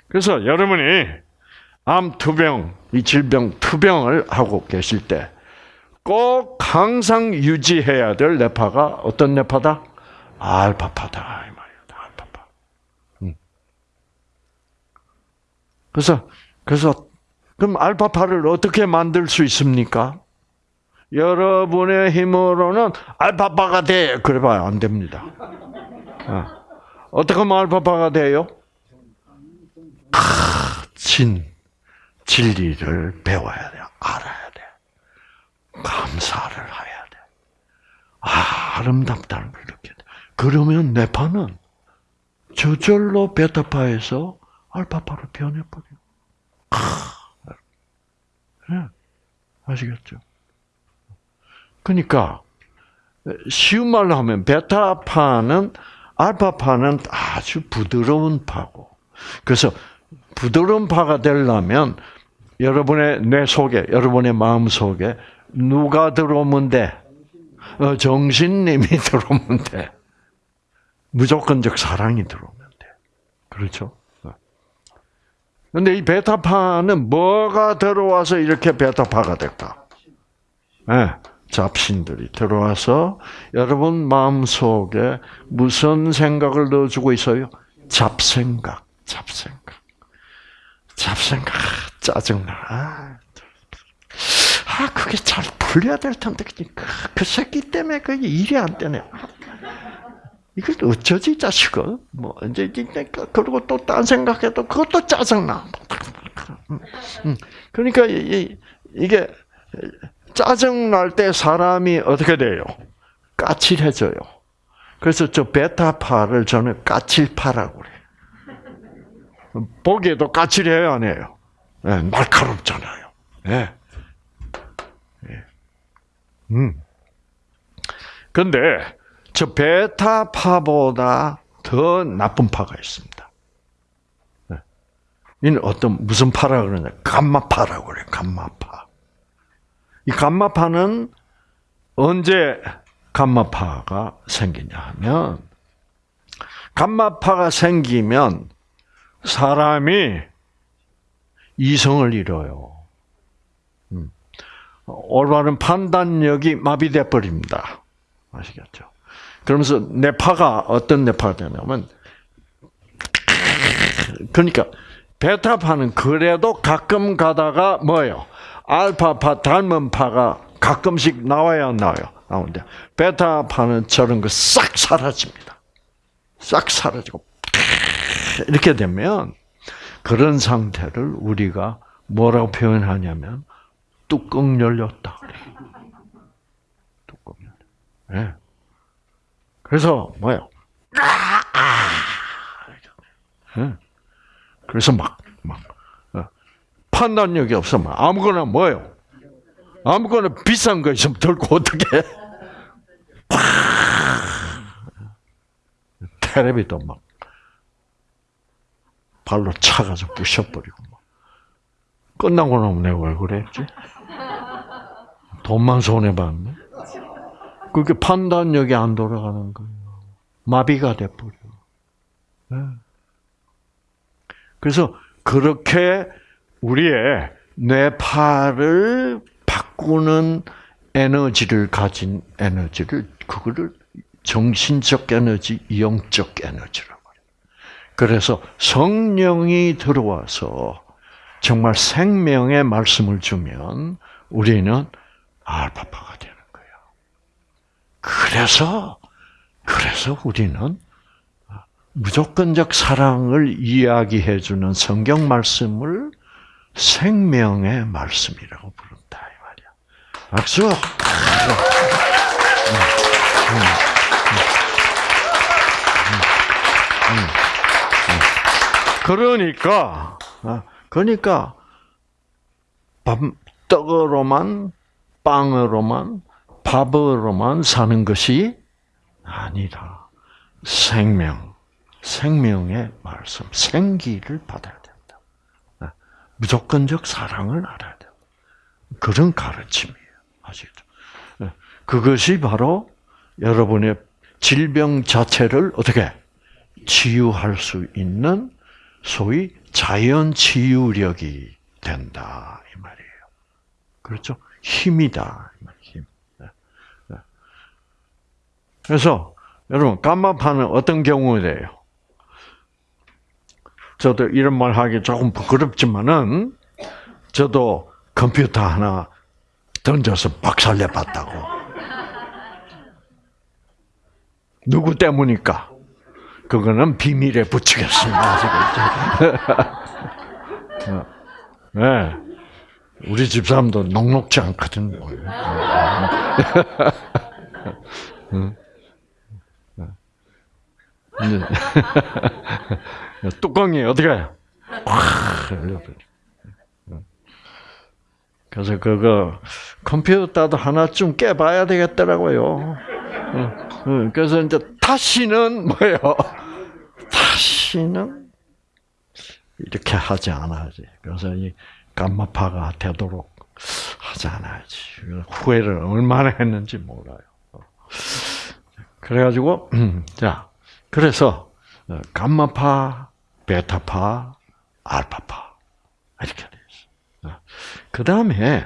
그래서 여러분이 암 투병, 이 질병 투병을 하고 계실 때 꼭 항상 유지해야 될 뇌파가 어떤 뇌파다? 알파파다 이 말이야. 알파파. 음. 그래서 그래서 그럼 알파파를 어떻게 만들 수 있습니까? 여러분의 힘으로는 알파파가 돼. 그래봐야 안 됩니다. 어. 어떻게 하면 알파파가 돼요? 아, 진, 진리를 배워야 돼. 알아야 돼. 감사를 해야 돼. 아, 아름답다는 걸. 그러면 뇌파는 저절로 베타파에서 알파파로 변해버려. 아, 네. 아시겠죠? 그러니까 쉬운 말로 하면 베타파는 알파파는 아주 부드러운 파고 그래서 부드러운 파가 되려면 여러분의 뇌 속에 여러분의 마음 속에 누가 들어오면 돼? 어, 정신님이 들어오면 돼. 무조건적 사랑이 들어오면 돼. 그렇죠? 근데 이 베타파는 뭐가 들어와서 이렇게 베타파가 될까? 네. 잡신들이 들어와서 여러분 마음속에 무슨 생각을 넣어주고 있어요? 잡생각, 잡생각. 잡생각, 짜증나. 아, 아, 그게 잘 풀려야 될 텐데, 그, 그 새끼 때문에 그 일이 안 되네. 이걸 어쩌지, 자식아? 뭐, 이제, 그리고 또 딴 생각해도 그것도 짜증나. 그러니까, 이 게, 짜증 날 때 사람이 어떻게 돼요? 까칠해져요. 그래서 저 베타파를 저는 까칠파라고 그래. 보기에도 까칠해요, 안 해요? 네, 날카롭잖아요. 예. 네. 음. 근데 저 베타파보다 더 나쁜 파가 있습니다. 네. 이는 어떤 무슨 파라 그러냐? 감마파라고 그래요. 감마파. 이 감마파는 언제 감마파가 생기냐 하면 감마파가 생기면 사람이 이성을 잃어요. 음. 올바른 판단력이 마비돼 버립니다. 아시겠죠? 그러면서 뇌파가 어떤 뇌파가 되냐면 그러니까 베타파는 그래도 가끔 가다가 뭐예요? 알파파 닮은 파가 가끔씩 나와야 나와요. 나오는데 베타파는 저런 거 싹 사라집니다. 싹 사라지고 이렇게 되면 그런 상태를 우리가 뭐라고 표현하냐면 뚜껑 열렸다. 뚜껑 열렸다. 네. 그래서 뭐요? 네. 그래서 막 막. 어. 판단력이 없으면 아무거나 뭐요? 아무거나 비싼 거 있으면 들고 어떻게? 테레비도 막 발로 차가지고 부셔버리고 막. 끝나고 나면 내가 왜 그랬지? 돈만 손해 봤네. 그게 판단력이 안 돌아가는 거예요. 마비가 돼버려. 네. 그래서 그렇게 우리의 뇌파를 바꾸는 에너지를 가진 에너지를 그거를 정신적 에너지, 영적 에너지라고 해요. 그래서 성령이 들어와서 정말 생명의 말씀을 주면 우리는 알파파가. 그래서 그래서 우리는 무조건적 사랑을 이야기해 주는 성경 말씀을 생명의 말씀이라고 부른다 이 말이야. 박수. 그러니까 그러니까 밥 떡으로만 빵으로만 밥으로만 사는 것이 아니라 생명, 생명의 말씀, 생기를 받아야 된다. 네. 무조건적 사랑을 알아야 된다. 그런 가르침이에요. 아시겠죠? 네. 그것이 바로 여러분의 질병 자체를 어떻게 치유할 수 있는 소위 자연 치유력이 된다 이 말이에요. 그렇죠? 힘이다 힘. 네. 그래서 여러분 감마파는 어떤 경우에요? 저도 이런 말 하기 조금 부끄럽지만은 저도 컴퓨터 하나 던져서 박살내 봤다고. 누구 때문일까? 그거는 비밀에 붙이겠습니다. 네. 우리 집사람도 녹록지 않거든요. 뚜껑이 어떻게 해요? 그래서 그거 컴퓨터도 하나쯤 깨봐야 되겠더라고요. 그래서 이제 다시는 뭐예요? 다시는 이렇게 하지 않아야지. 그래서 이 감마파가 되도록 하지 않아야지. 후회를 얼마나 했는지 몰라요. 그래가지고 자 그래서 감마파, 베타파, 알파파 이렇게 돼 있어. 그 다음에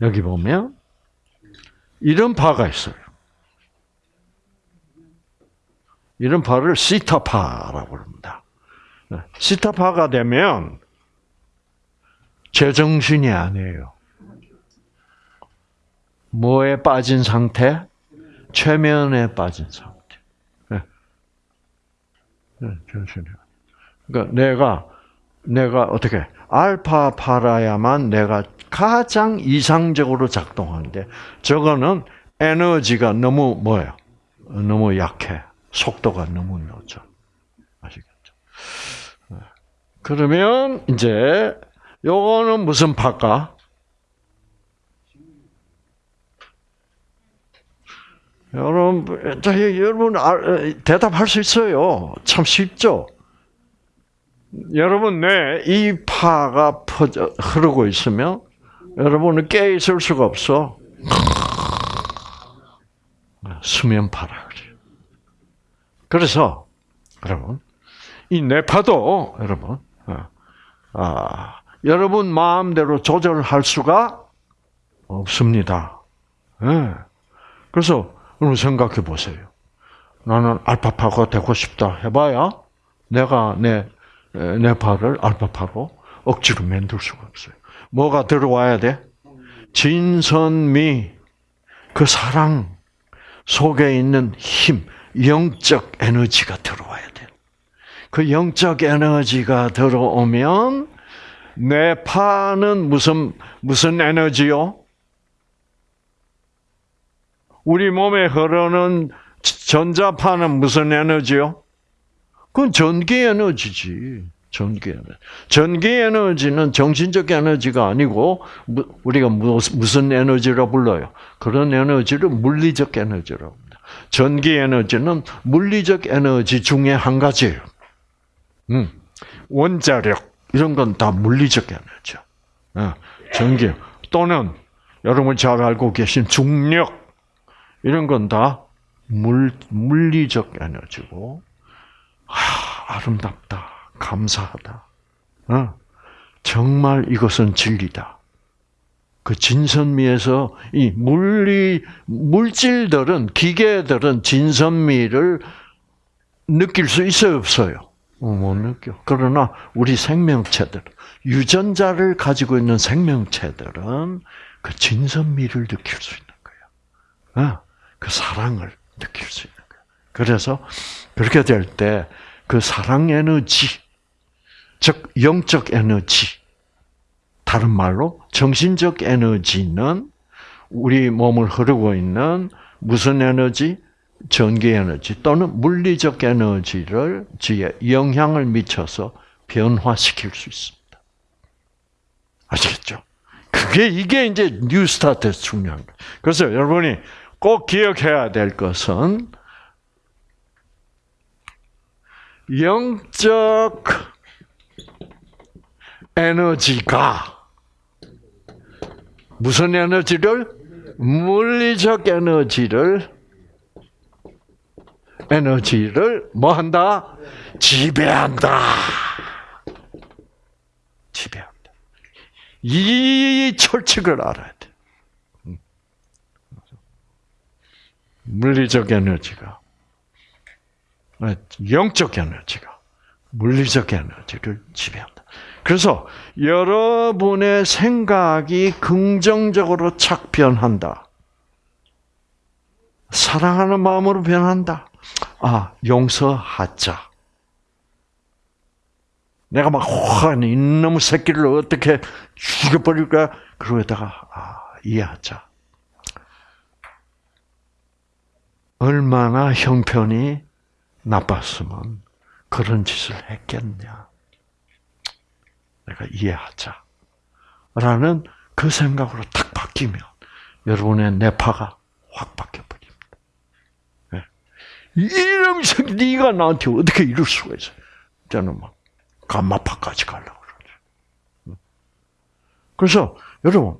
여기 보면 이런 파가 있어요. 이런 파를 시타파라고 합니다. 시타파가 되면 제정신이 아니에요. 뭐에 빠진 상태? 최면에 빠진 상태. 네. 네, 정신이. 그러니까 내가 내가 어떻게 알파파라야만 내가 가장 이상적으로 작동하는데 저거는 에너지가 너무 뭐예요? 너무 약해. 속도가 너무 늦어. 아시겠죠? 그러면 이제 요거는 무슨 파까? 여러분, 자, 여러분 대답할 수 있어요. 참 쉽죠. 여러분 뇌 이 파가 퍼져 흐르고 있으면 여러분은 깨 있을 수가 없어. 수면파라 그래요. 그래서 여러분 이 뇌파도 여러분 어, 아, 여러분 마음대로 조절할 수가 없습니다. 네. 그래서 여러분 생각해 보세요. 나는 알파파가 되고 싶다 해봐야 내가 내 뇌파를 알파파로 억지로 만들 수가 없어요. 뭐가 들어와야 돼? 진선미, 그 사랑 속에 있는 힘, 영적 에너지가 들어와야 돼. 그 영적 에너지가 들어오면 뇌파는 무슨 무슨 에너지요? 우리 몸에 흐르는 전자파는 무슨 에너지요? 그건 전기 에너지지. 전기 에너지. 전기 에너지는 정신적 에너지가 아니고 우리가 무슨 에너지라 불러요? 그런 에너지를 물리적 에너지라고 합니다. 전기 에너지는 물리적 에너지 중에 한 가지예요. 음, 원자력 이런 건 다 물리적 에너지죠. 어, 전기 또는 여러분 잘 알고 계신 중력 이런 건다 물, 물리적 에너지고 아, 아름답다. 감사하다. 어? 정말 이것은 진리다. 그 진선미에서 이 물리 물질들은 기계들은 진선미를 느낄 수 있어요, 없어요? 어, 못 느껴. 그러나 우리 생명체들, 유전자를 가지고 있는 생명체들은 그 진선미를 느낄 수 있는 거예요. 어? 그 사랑을 느낄 수 있는 거예요. 그래서 그렇게 될 때 그 사랑 에너지, 즉 영적 에너지, 다른 말로 정신적 에너지는 우리 몸을 흐르고 있는 무슨 에너지? 전기 에너지 또는 물리적 에너지를 지에 영향을 미쳐서 변화시킬 수 있습니다. 아시겠죠? 그게 이게 이제 뉴스타트에서 중요한 거예요. 그래서 여러분이 꼭 기억해야 될 것은 영적 에너지가 무슨 에너지를 물리적 에너지를 에너지를 뭐 한다? 지배한다. 지배한다. 이 철칙을 알아야 돼. 물리적 에너지가 영적 에너지가 물리적 에너지를 지배한다. 그래서 여러분의 생각이 긍정적으로 착 변한다. 사랑하는 마음으로 변한다. 아, 용서하자. 내가 막, 와, 이놈의 새끼를 어떻게 죽여버릴까? 그러다가, 아, 이해하자. 얼마나 형편이 나빴으면 그런 짓을 했겠냐. 내가 이해하자. 라는 그 생각으로 탁 바뀌면 여러분의 뇌파가 확 바뀌어버립니다. 네. 이런 새 네가 나한테 어떻게 이럴 수가 있어? 저는 막 감마파까지 가려고 그러죠. 그래서 여러분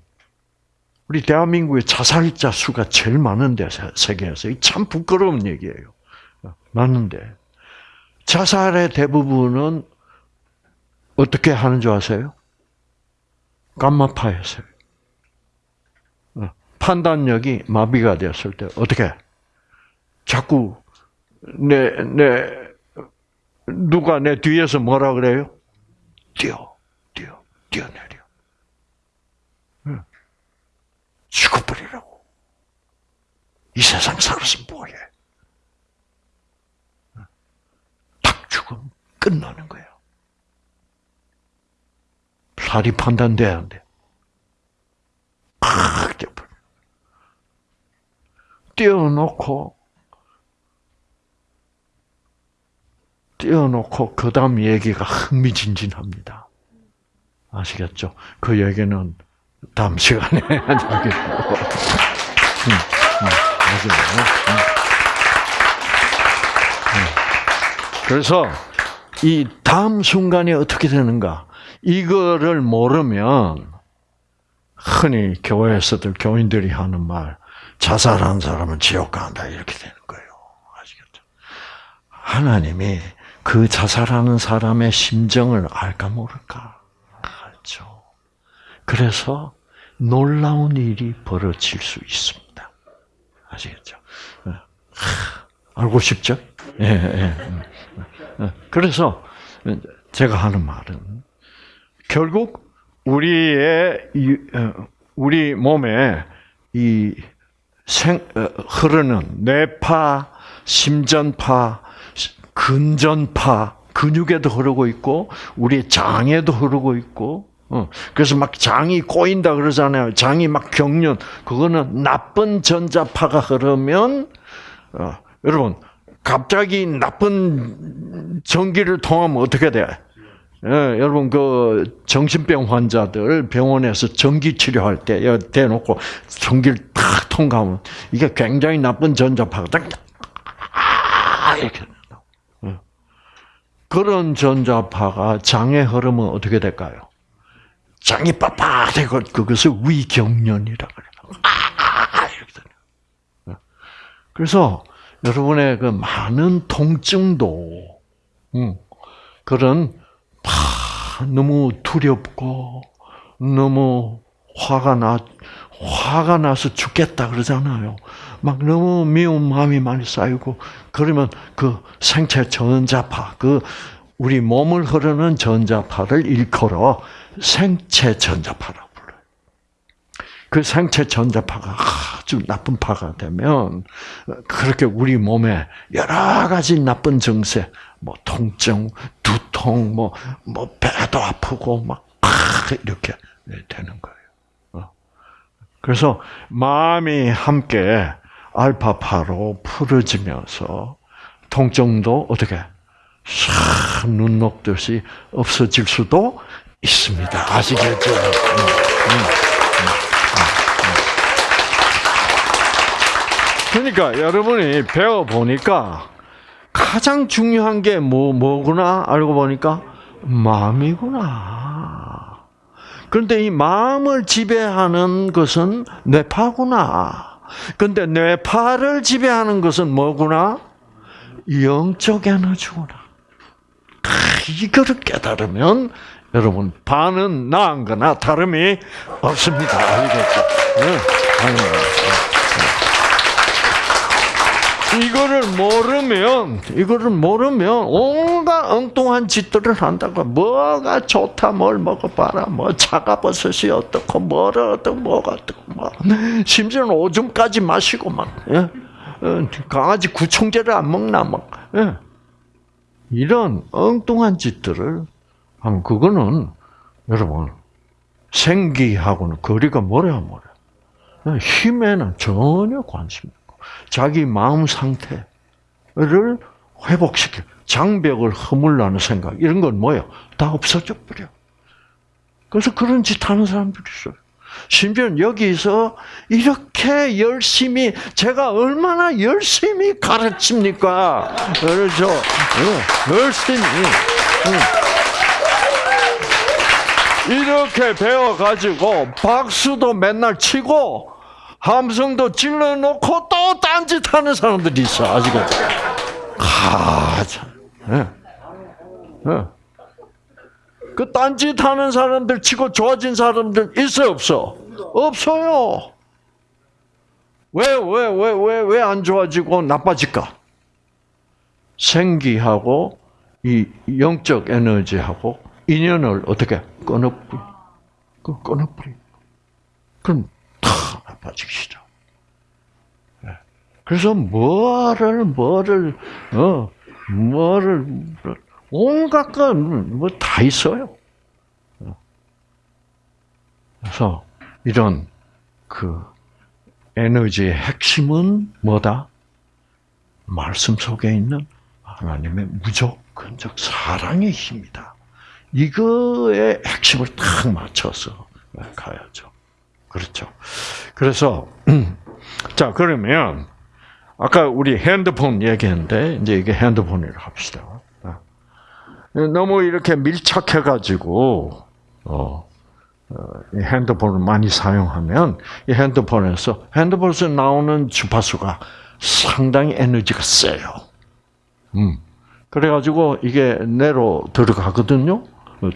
우리 대한민국의 자살자 수가 제일 많은데 세계에서 참 부끄러운 얘기예요. 맞는데 자살의 대부분은 어떻게 하는 줄 아세요? 감마파에서요. 어, 판단력이 마비가 되었을 때 어떻게? 자꾸 내, 내, 누가 내 뒤에서 뭐라 그래요? 뛰어, 뛰어, 뛰어내려. 죽어버리라고. 이 세상 살아서 뭐해? 죽음 끝나는 거예요. 살이 판단돼야 안 돼. 팍 떼버려. 떼어놓고 띄워놓고 그 다음 얘기가 흥미진진합니다. 아시겠죠? 그 얘기는 다음 시간에 하겠고. 음, 음. 음. 음. 그래서 이 다음 순간이 어떻게 되는가? 이거를 모르면 흔히 교회에서들 교인들이 하는 말, 자살한 사람은 지옥 간다 이렇게 되는 거예요. 아시겠죠? 하나님이 그 자살하는 사람의 심정을 알까 모를까? 그래서 놀라운 일이 벌어질 수 있습니다. 아시겠죠? 예. 알고 싶죠? 예, 예. 예. 그래서 제가 하는 말은 결국 우리의 어, 우리 몸에 이 생, 어, 흐르는 뇌파, 심전파, 근전파, 근육에도 흐르고 있고 우리 장에도 흐르고 있고 어, 그래서 막 장이 꼬인다 그러잖아요. 장이 막 경련 그거는 나쁜 전자파가 흐르면 어, 여러분 갑자기 나쁜 전기를 통하면 어떻게 돼? 예, 여러분 그 정신병 환자들 병원에서 전기 치료할 때 대놓고 전기를 탁 통과하면 이게 굉장히 나쁜 전자파가 딱 아, 이렇게 예. 그런 전자파가 장에 흐르면 어떻게 될까요? 장이 빳빳해고 그것을 위경련이라 그래요. 아. 예. 그래서 여러분의 그 많은 통증도 음, 그런 너무 두렵고 너무 화가 나 화가 나서 죽겠다 그러잖아요. 막 너무 미운 마음이 많이 쌓이고 그러면 그 생체 전자파 그 우리 몸을 흐르는 전자파를 일컬어 생체 전자파라고 불러요. 그 생체 전자파가 아주 나쁜 파가 되면 그렇게 우리 몸에 여러 가지 나쁜 증세, 뭐 통증, 두통, 뭐, 뭐 배도 아프고 막 이렇게 되는 거예요. 어. 그래서 마음이 함께 알파파로 풀어지면서 통증도 어떻게 싹 눈 녹듯이 없어질 수도 있습니다. 아시겠죠? 음, 음, 음, 그러니까 여러분이 배워 보니까 가장 중요한 게 뭐, 뭐구나 알고 보니까 마음이구나. 그런데 이 마음을 지배하는 것은 뇌파구나. 근데 뇌파를 지배하는 것은 뭐구나? 영적 에너지구나. 이거를 깨달으면 여러분 반은 나은 거나 다름이 없습니다. 알겠죠? 네. 이거를 모르면 이거를 모르면 온갖 엉뚱한 짓들을 한다고 뭐가 좋다 뭘 먹어봐라 뭐 차가버섯이 어떻고 뭐를 어떻고 뭐가 어떻고 뭐 심지어는 오줌까지 마시고 막 예? 어, 강아지 구충제를 안 먹나 막 예? 이런 엉뚱한 짓들을 하면 그거는 여러분 생기하고는 거리가 멀어야 멀어 힘에는 전혀 관심 자기 마음 상태를 회복시켜 장벽을 허물라는 생각 이런 건 뭐예요? 다 없어져 버려. 그래서 그런 짓 하는 사람들이 있어요. 심지어 여기서 이렇게 열심히 제가 얼마나 열심히 가르칩니까? 그렇죠. 열심히 이렇게 배워 가지고 박수도 맨날 치고 함성도 찔러놓고 또 딴짓하는 사람들이 있어 아직은. 아, 참. 네. 네. 그 딴짓하는 사람들 치고 좋아진 사람들 있어 없어? 없어요. 왜 왜 왜 왜 왜 안 좋아지고 나빠질까? 생기하고 이 영적 에너지하고 인연을 어떻게 끊어버리? 그 끊어버리. 그럼 나빠지기 시작. 예. 그래서 뭐를 뭐를 어 뭐를 온갖 건뭐다 있어요. 어. 그래서 이런 그 에너지의 핵심은 뭐다? 말씀 속에 있는 하나님의 무조건 무조건적 사랑의 힘이다. 이거의 핵심을 딱 맞춰서 가야죠. 그렇죠. 그래서 자 그러면 아까 우리 핸드폰 얘기했는데 이제 이게 핸드폰이라고 합시다. 너무 이렇게 밀착해가지고 어, 어, 핸드폰을 많이 사용하면 이 핸드폰에서 핸드폰에서 나오는 주파수가 상당히 에너지가 세요. 음. 그래가지고 이게 내로 들어가거든요.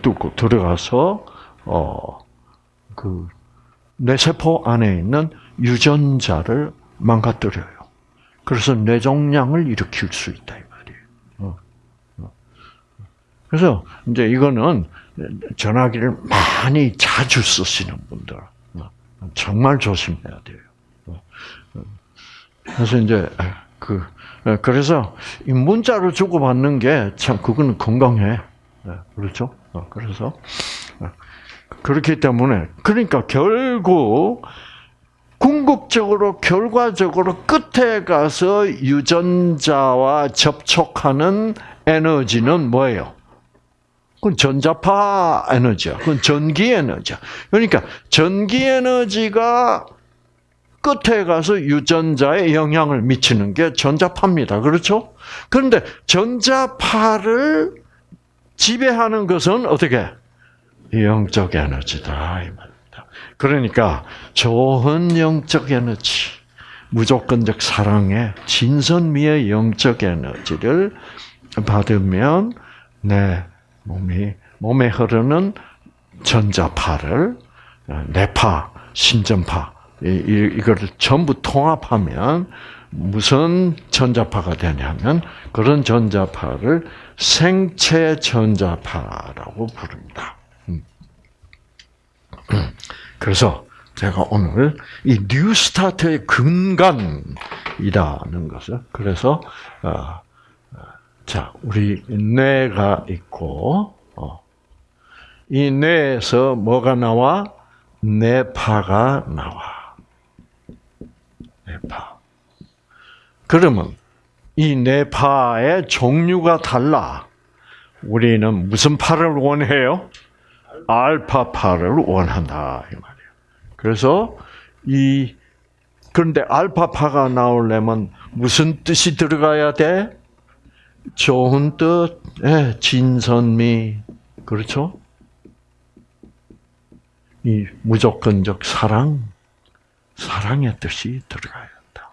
뚫고 들어가서 어그 뇌세포 안에 있는 유전자를 망가뜨려요. 그래서 뇌종양을 일으킬 수 있다 이 말이에요. 어. 어. 그래서 이제 이거는 전화기를 많이 자주 쓰시는 분들 어, 정말 조심해야 돼요. 그래서 이제 그 그래서 이 문자를 주고 받는 게 참 그거는 건강해. 그렇죠? 그래서 그렇기 때문에 그러니까 결국 궁극적으로 결과적으로 끝에 가서 유전자와 접촉하는 에너지는 뭐예요? 그건 전자파 에너지야. 그건 전기 에너지야. 그러니까 전기 에너지가 끝에 가서 유전자에 영향을 미치는 게 전자파입니다. 그렇죠? 그런데 전자파를 지배하는 것은 어떻게? 영적 에너지다 이 말입니다. 그러니까 좋은 영적 에너지, 무조건적 사랑의 진선미의 영적 에너지를 받으면 내 몸이 몸에 흐르는 전자파를 뇌파, 신전파 이거를 전부 통합하면 무슨 전자파가 되냐면 그런 전자파를 생체 전자파라고 부릅니다. 그래서 제가 오늘 이 뉴스타트의 근간이라는 것을 그래서 어, 자 우리 뇌가 있고 어, 이 뇌에서 뭐가 나와 뇌파가 나와 뇌파. 그러면 이 뇌파의 종류가 달라. 우리는 무슨 파를 원해요? 알파파를 원한다 이 말이에요. 그래서 이 그런데 알파파가 나오려면 무슨 뜻이 들어가야 돼? 좋은 뜻, 예, 진선미, 그렇죠? 이 무조건적 사랑, 사랑의 뜻이 들어가야 한다.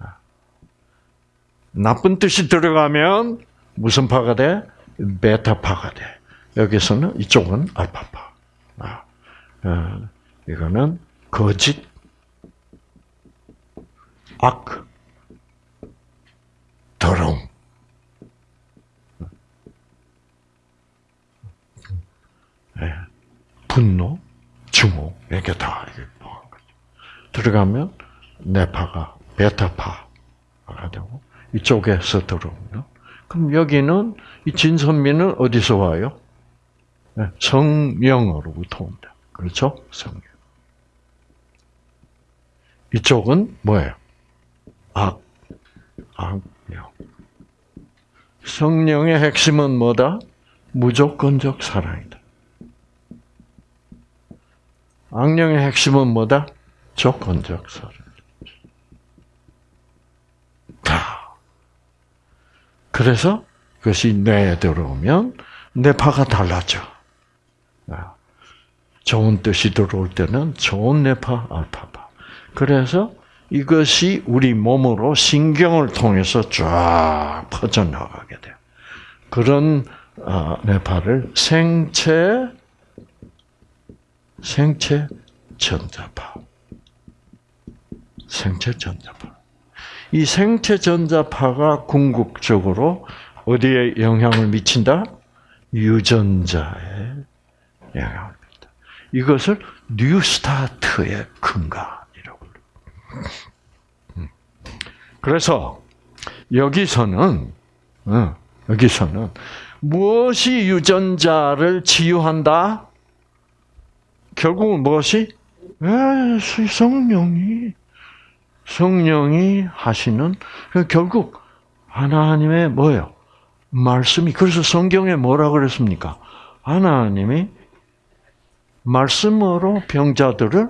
아. 나쁜 뜻이 들어가면 무슨 파가 돼? 베타파가 돼. 여기서는 이쪽은 알파파. 아, 어, 이거는 거짓, 악, 더러움. 네. 분노, 증오, 이게 다 들어가면 뇌파가 베타파가 되고 이쪽에서 들어오면 그럼 여기는 이 진선미는 어디서 와요? 네, 성령으로부터 온다. 그렇죠? 성령. 이쪽은 뭐예요? 악, 악령. 성령의 핵심은 뭐다? 무조건적 사랑이다. 악령의 핵심은 뭐다? 조건적 사랑. 다. 그래서 그것이 뇌에 들어오면 뇌파가 달라져. 아, 좋은 뜻이 들어올 때는 좋은 뇌파, 알파파. 그래서 이것이 우리 몸으로 신경을 통해서 쫙 퍼져나가게 돼요. 그런 아, 뇌파를 생체 생체 전자파. 생체 전자파. 이 생체 전자파가 궁극적으로 어디에 영향을 미친다? 유전자에 영향을 미친다. 이것을 뉴스타트의 근간이라고 음. 그래서 여기서는 어, 여기서는 무엇이 유전자를 치유한다? 결국은 무엇이? 성령이 성령이 하시는 결국 하나님의 뭐예요? 말씀이 그래서 성경에 뭐라 그랬습니까? 하나님이 말씀으로 병자들을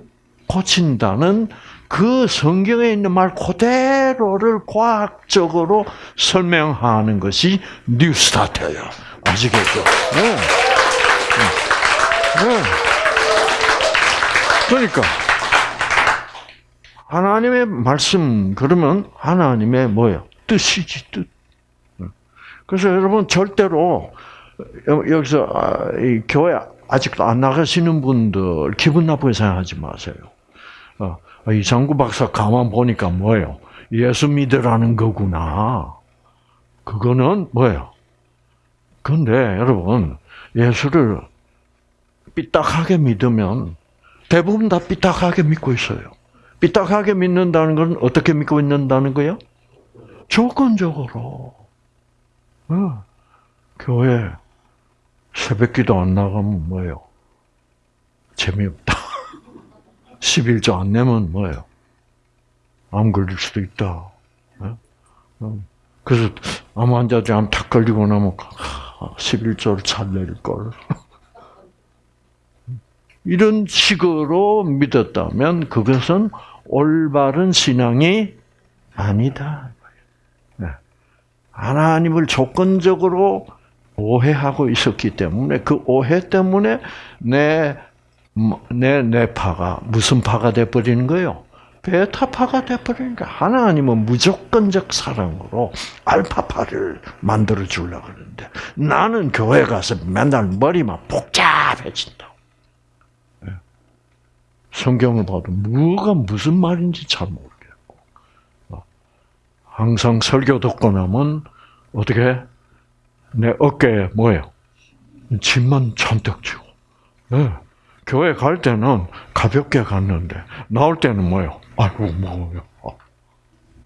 고친다는 그 성경에 있는 말 그대로를 과학적으로 설명하는 것이 뉴스타트예요. 아시겠죠? 네. 네. 그러니까 하나님의 말씀 그러면 하나님의 뭐예요? 뜻이지 뜻. 그래서 여러분 절대로 여기서 아, 교회 아직도 안 나가시는 분들 기분 나쁘게 생각하지 마세요. 어, 이상구 박사 가만 보니까 뭐예요? 예수 믿으라는 거구나. 그거는 뭐예요? 근데 여러분 예수를 삐딱하게 믿으면 대부분 다 삐딱하게 믿고 있어요. 삐딱하게 믿는다는 건 어떻게 믿고 있는다는 거예요? 조건적으로. 어, 교회 새벽기도 안 나가면 뭐예요? 재미없다. 11조 안 내면 뭐예요? 암 걸릴 수도 있다. 어? 어. 그래서 암 환자들 암탁 걸리고 나면 11조를 잘 내릴 걸. 이런 식으로 믿었다면 그것은 올바른 신앙이 아니다. 네. 하나님을 조건적으로 오해하고 있었기 때문에 그 오해 때문에 내, 내, 내 파가 무슨 파가 돼 버리는 거예요? 베타파가 돼 버리는 거야. 하나님은 무조건적 사랑으로 알파파를 만들어 주려고 그러는데 나는 교회 가서 맨날 머리만 복잡해진다. 성경을 봐도 뭐가 무슨 말인지 잘 모르겠고 어. 항상 설교 듣고 나면 어떻게 내 어깨에 뭐예요? 짐만 잔뜩 지고 네. 교회 갈 때는 가볍게 갔는데 나올 때는 뭐예요? 아이고 뭐요?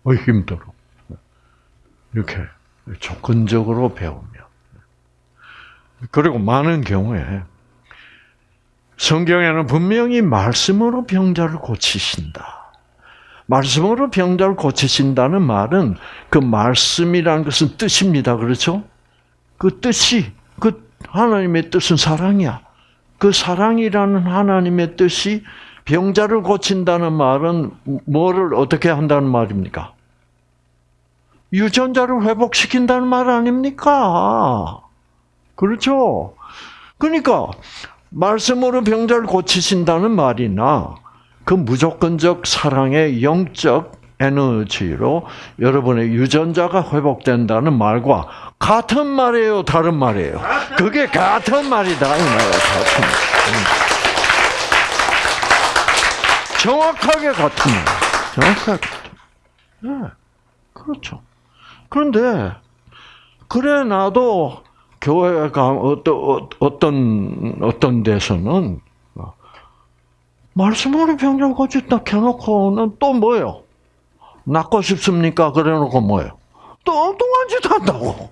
어, 힘들어. 이렇게 조건적으로 배우면 그리고 많은 경우에 성경에는 분명히 말씀으로 병자를 고치신다. 말씀으로 병자를 고치신다는 말은 그 말씀이라는 것은 뜻입니다. 그렇죠? 그 뜻이 그 하나님의 뜻은 사랑이야. 그 사랑이라는 하나님의 뜻이 병자를 고친다는 말은 뭐를 어떻게 한다는 말입니까? 유전자를 회복시킨다는 말 아닙니까? 그렇죠? 그러니까 말씀으로 병자를 고치신다는 말이나 그 무조건적 사랑의 영적 에너지로 여러분의 유전자가 회복된다는 말과 같은 말이에요, 다른 말이에요. 그게 같은 말이다 이 말이에요. 같은 말. 정확하게 같은 말. 정확하게. 네, 그렇죠. 그런데 그래 나도 교회가 어떤 어떤 어떤 데서는 말씀으로 병자 고쳤다 켜놓고는 또 뭐예요? 낫고 싶습니까? 그래놓고 뭐예요? 또 엉뚱한 짓 한다고.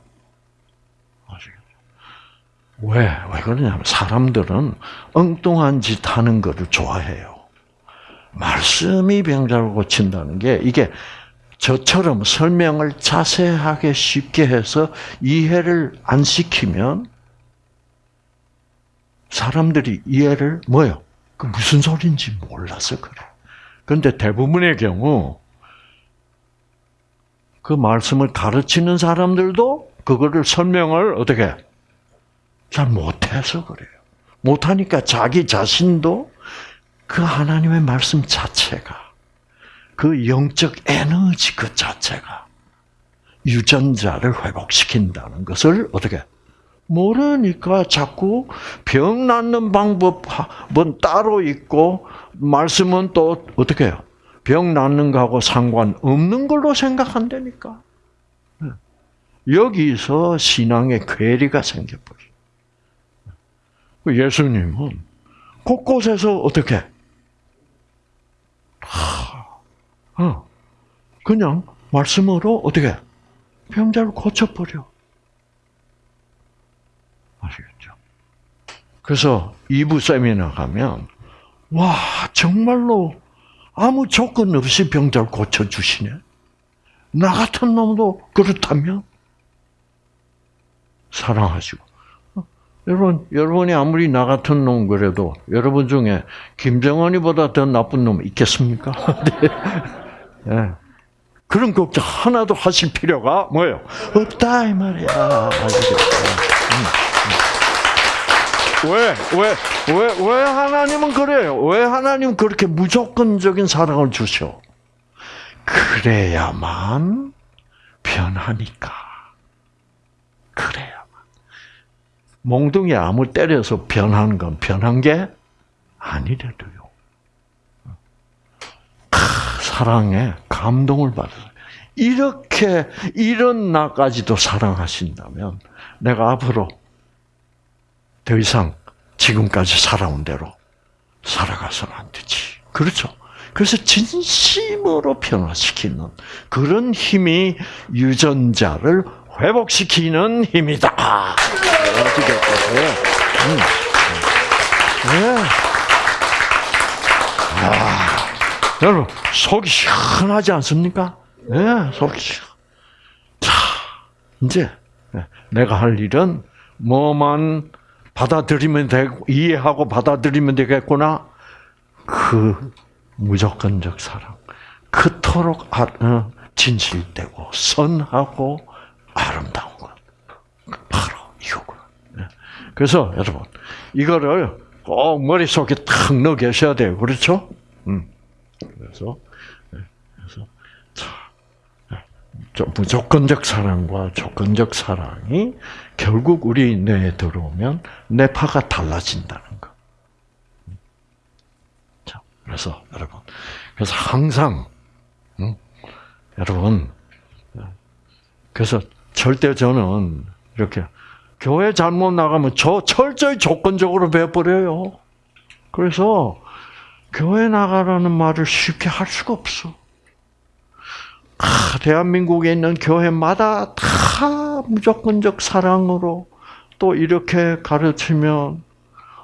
왜? 왜 그러냐면 사람들은 엉뚱한 짓 하는 것을 좋아해요. 말씀이 병자를 고친다는 게 이게 저처럼 설명을 자세하게 쉽게 해서 이해를 안 시키면 사람들이 이해를 뭐요? 그 무슨 소리인지 몰라서 그래. 그런데 대부분의 경우 그 말씀을 가르치는 사람들도 그거를 설명을 어떻게 잘 못해서 그래요. 못하니까 자기 자신도 그 하나님의 말씀 자체가 그 영적 에너지 그 자체가 유전자를 회복시킨다는 것을 어떻게 모르니까 자꾸 병 낫는 방법은 따로 있고 말씀은 또 어떻게 해요? 병 낫는 거하고 상관없는 걸로 생각한다니까. 여기서 신앙의 괴리가 생겨버려. 예수님은 곳곳에서 어떻게 어, 그냥 말씀으로 어떻게 병자를 고쳐버려. 아시겠죠? 그래서 2부 세미나 가면 와 정말로 아무 조건 없이 병자를 고쳐주시네. 나 같은 놈도 그렇다면 사랑하시고. 어, 여러분, 여러분이 아무리 나 같은 놈 그래도 여러분 중에 김정은이보다 더 나쁜 놈 있겠습니까? 네. 네. 그런 걱정 하나도 하실 필요가 뭐예요? 없다 이 말이야. 음, 음. 왜, 왜, 왜, 왜 하나님은 그래요? 왜 하나님 그렇게 무조건적인 사랑을 주셔? 그래야만 변하니까. 그래야만. 몽둥이 아무 때려서 변하는 건 변한 게 아니래도요. 사랑에 감동을 받아요. 이렇게 이런 나까지도 사랑하신다면 내가 앞으로 더 이상 지금까지 살아온 대로 살아가서는 안 되지. 그렇죠? 그래서 진심으로 변화시키는 그런 힘이 유전자를 회복시키는 힘이다. 아시겠어요? 여러분 속이 시원하지 않습니까? 네, 속이 시원. 자, 이제 내가 할 일은 뭐만 받아들이면 되고 이해하고 받아들이면 되겠구나. 그 무조건적 사랑. 그토록 아, 어, 진실되고 선하고 아름다운 것. 바로 이거구나. 네. 그래서 여러분 이거를 꼭 머릿속에 탁 넣어 계셔야 돼요. 그렇죠? 음. 그래서 네. 그래서 자, 네. 무조건적 사랑과 조건적 사랑이 결국 우리 뇌에 들어오면 뇌파가 달라진다는 거. 자, 그래서 여러분, 그래서 항상 음, 여러분, 그래서 절대 저는 이렇게 교회 잘못 나가면 저 철저히 조건적으로 배워버려요. 그래서 교회 나가라는 말을 쉽게 할 수가 없어. 아, 대한민국에 있는 교회마다 다 무조건적 사랑으로 또 이렇게 가르치면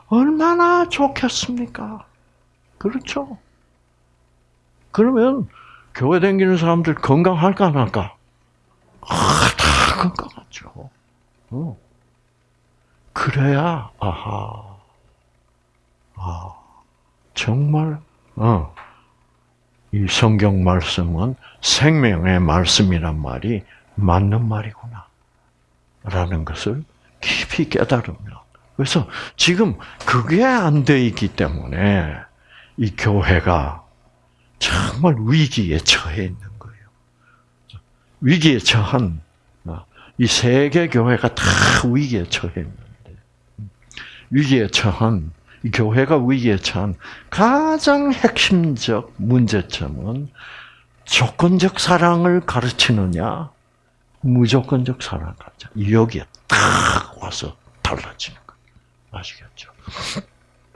얼마나 좋겠습니까? 그렇죠? 그러면 교회 다니는 사람들 건강할까 안 할까? 아, 다 건강하죠. 어. 그래야 아하, 아 정말 어. 이 성경 말씀은 생명의 말씀이란 말이 맞는 말이구나. 라는 것을 깊이 깨달으며. 그래서 지금 그게 안 돼 있기 때문에 이 교회가 정말 위기에 처해 있는 거예요. 위기에 처한 이 세계 교회가 다 위기에 처해 있는데 위기에 처한 이 교회가 위기에 처한 가장 핵심적 문제점은 조건적 사랑을 가르치느냐, 무조건적 사랑을 가르쳐. 여기에 딱 와서 달라지는 거예요. 아시겠죠?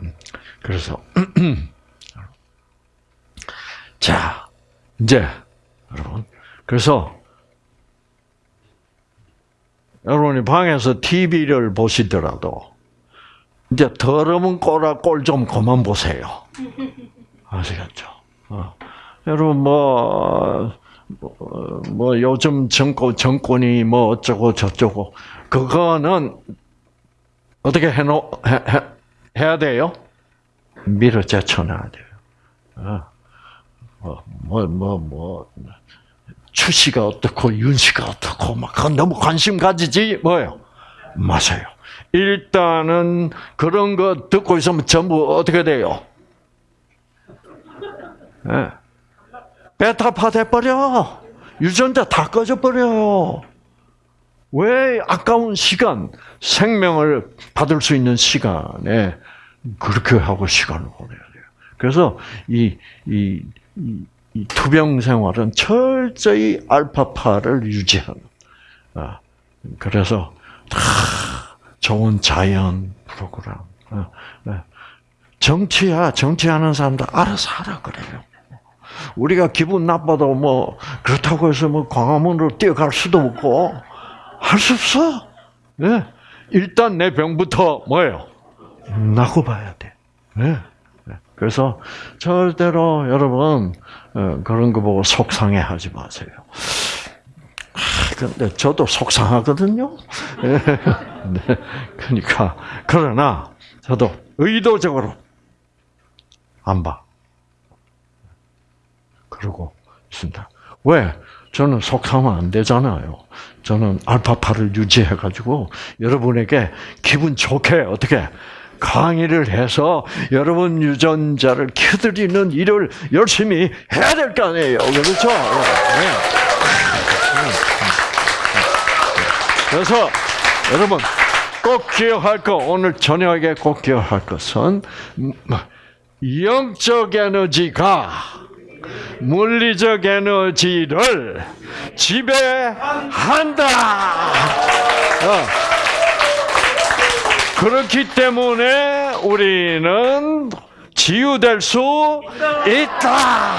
음. 그래서, 자, 이제, 여러분. 그래서, 여러분이 방에서 TV를 보시더라도, 이제 더러운 꼬라 꼴 좀 그만 보세요. 아시겠죠? 어. 여러분 뭐, 뭐, 뭐 요즘 정권 정권이 뭐 어쩌고 저쩌고 그거는 어떻게 해놓 해, 해, 해야 돼요? 밀어 제쳐놔야 돼요. 어. 뭐, 뭐, 뭐, 뭐, 추씨가 어떻고, 윤 씨가 어떻고, 막, 너무 관심 가지지, 뭐요? 마세요. 일단은 그런 거 듣고 있으면 전부 어떻게 돼요? 네. 베타파 돼버려. 유전자 다 꺼져버려요. 왜 아까운 시간, 생명을 받을 수 있는 시간에 그렇게 하고 시간을 보내야 돼요. 그래서 이, 이, 이, 이 투병 생활은 철저히 알파파를 유지하는. 아, 그래서 다 좋은 자연 프로그램. 어, 네. 정치야, 정치하는 사람들 알아서 하라 그래요. 우리가 기분 나빠도 뭐, 그렇다고 해서 뭐 광화문으로 뛰어갈 수도 없고, 할 수 없어. 네. 일단 내 병부터 뭐예요? 나고 봐야 돼. 네. 그래서 절대로 여러분, 어, 그런 거 보고 속상해 하지 마세요. 근데 저도 속상하거든요. 네. 그러니까 그러나 저도 의도적으로 안 봐. 그러고 있습니다. 왜? 저는 속상하면 안 되잖아요. 저는 알파파를 유지해가지고 여러분에게 기분 좋게 어떻게 강의를 해서 여러분 유전자를 켜드리는 일을 열심히 해야 될 거 아니에요. 그렇죠? 네. 그래서 여러분 꼭 기억할 거 오늘 저녁에 꼭 기억할 것은 음, 영적 에너지가 물리적 에너지를 지배한다. 어. 그렇기 때문에 우리는 치유될 수 있다.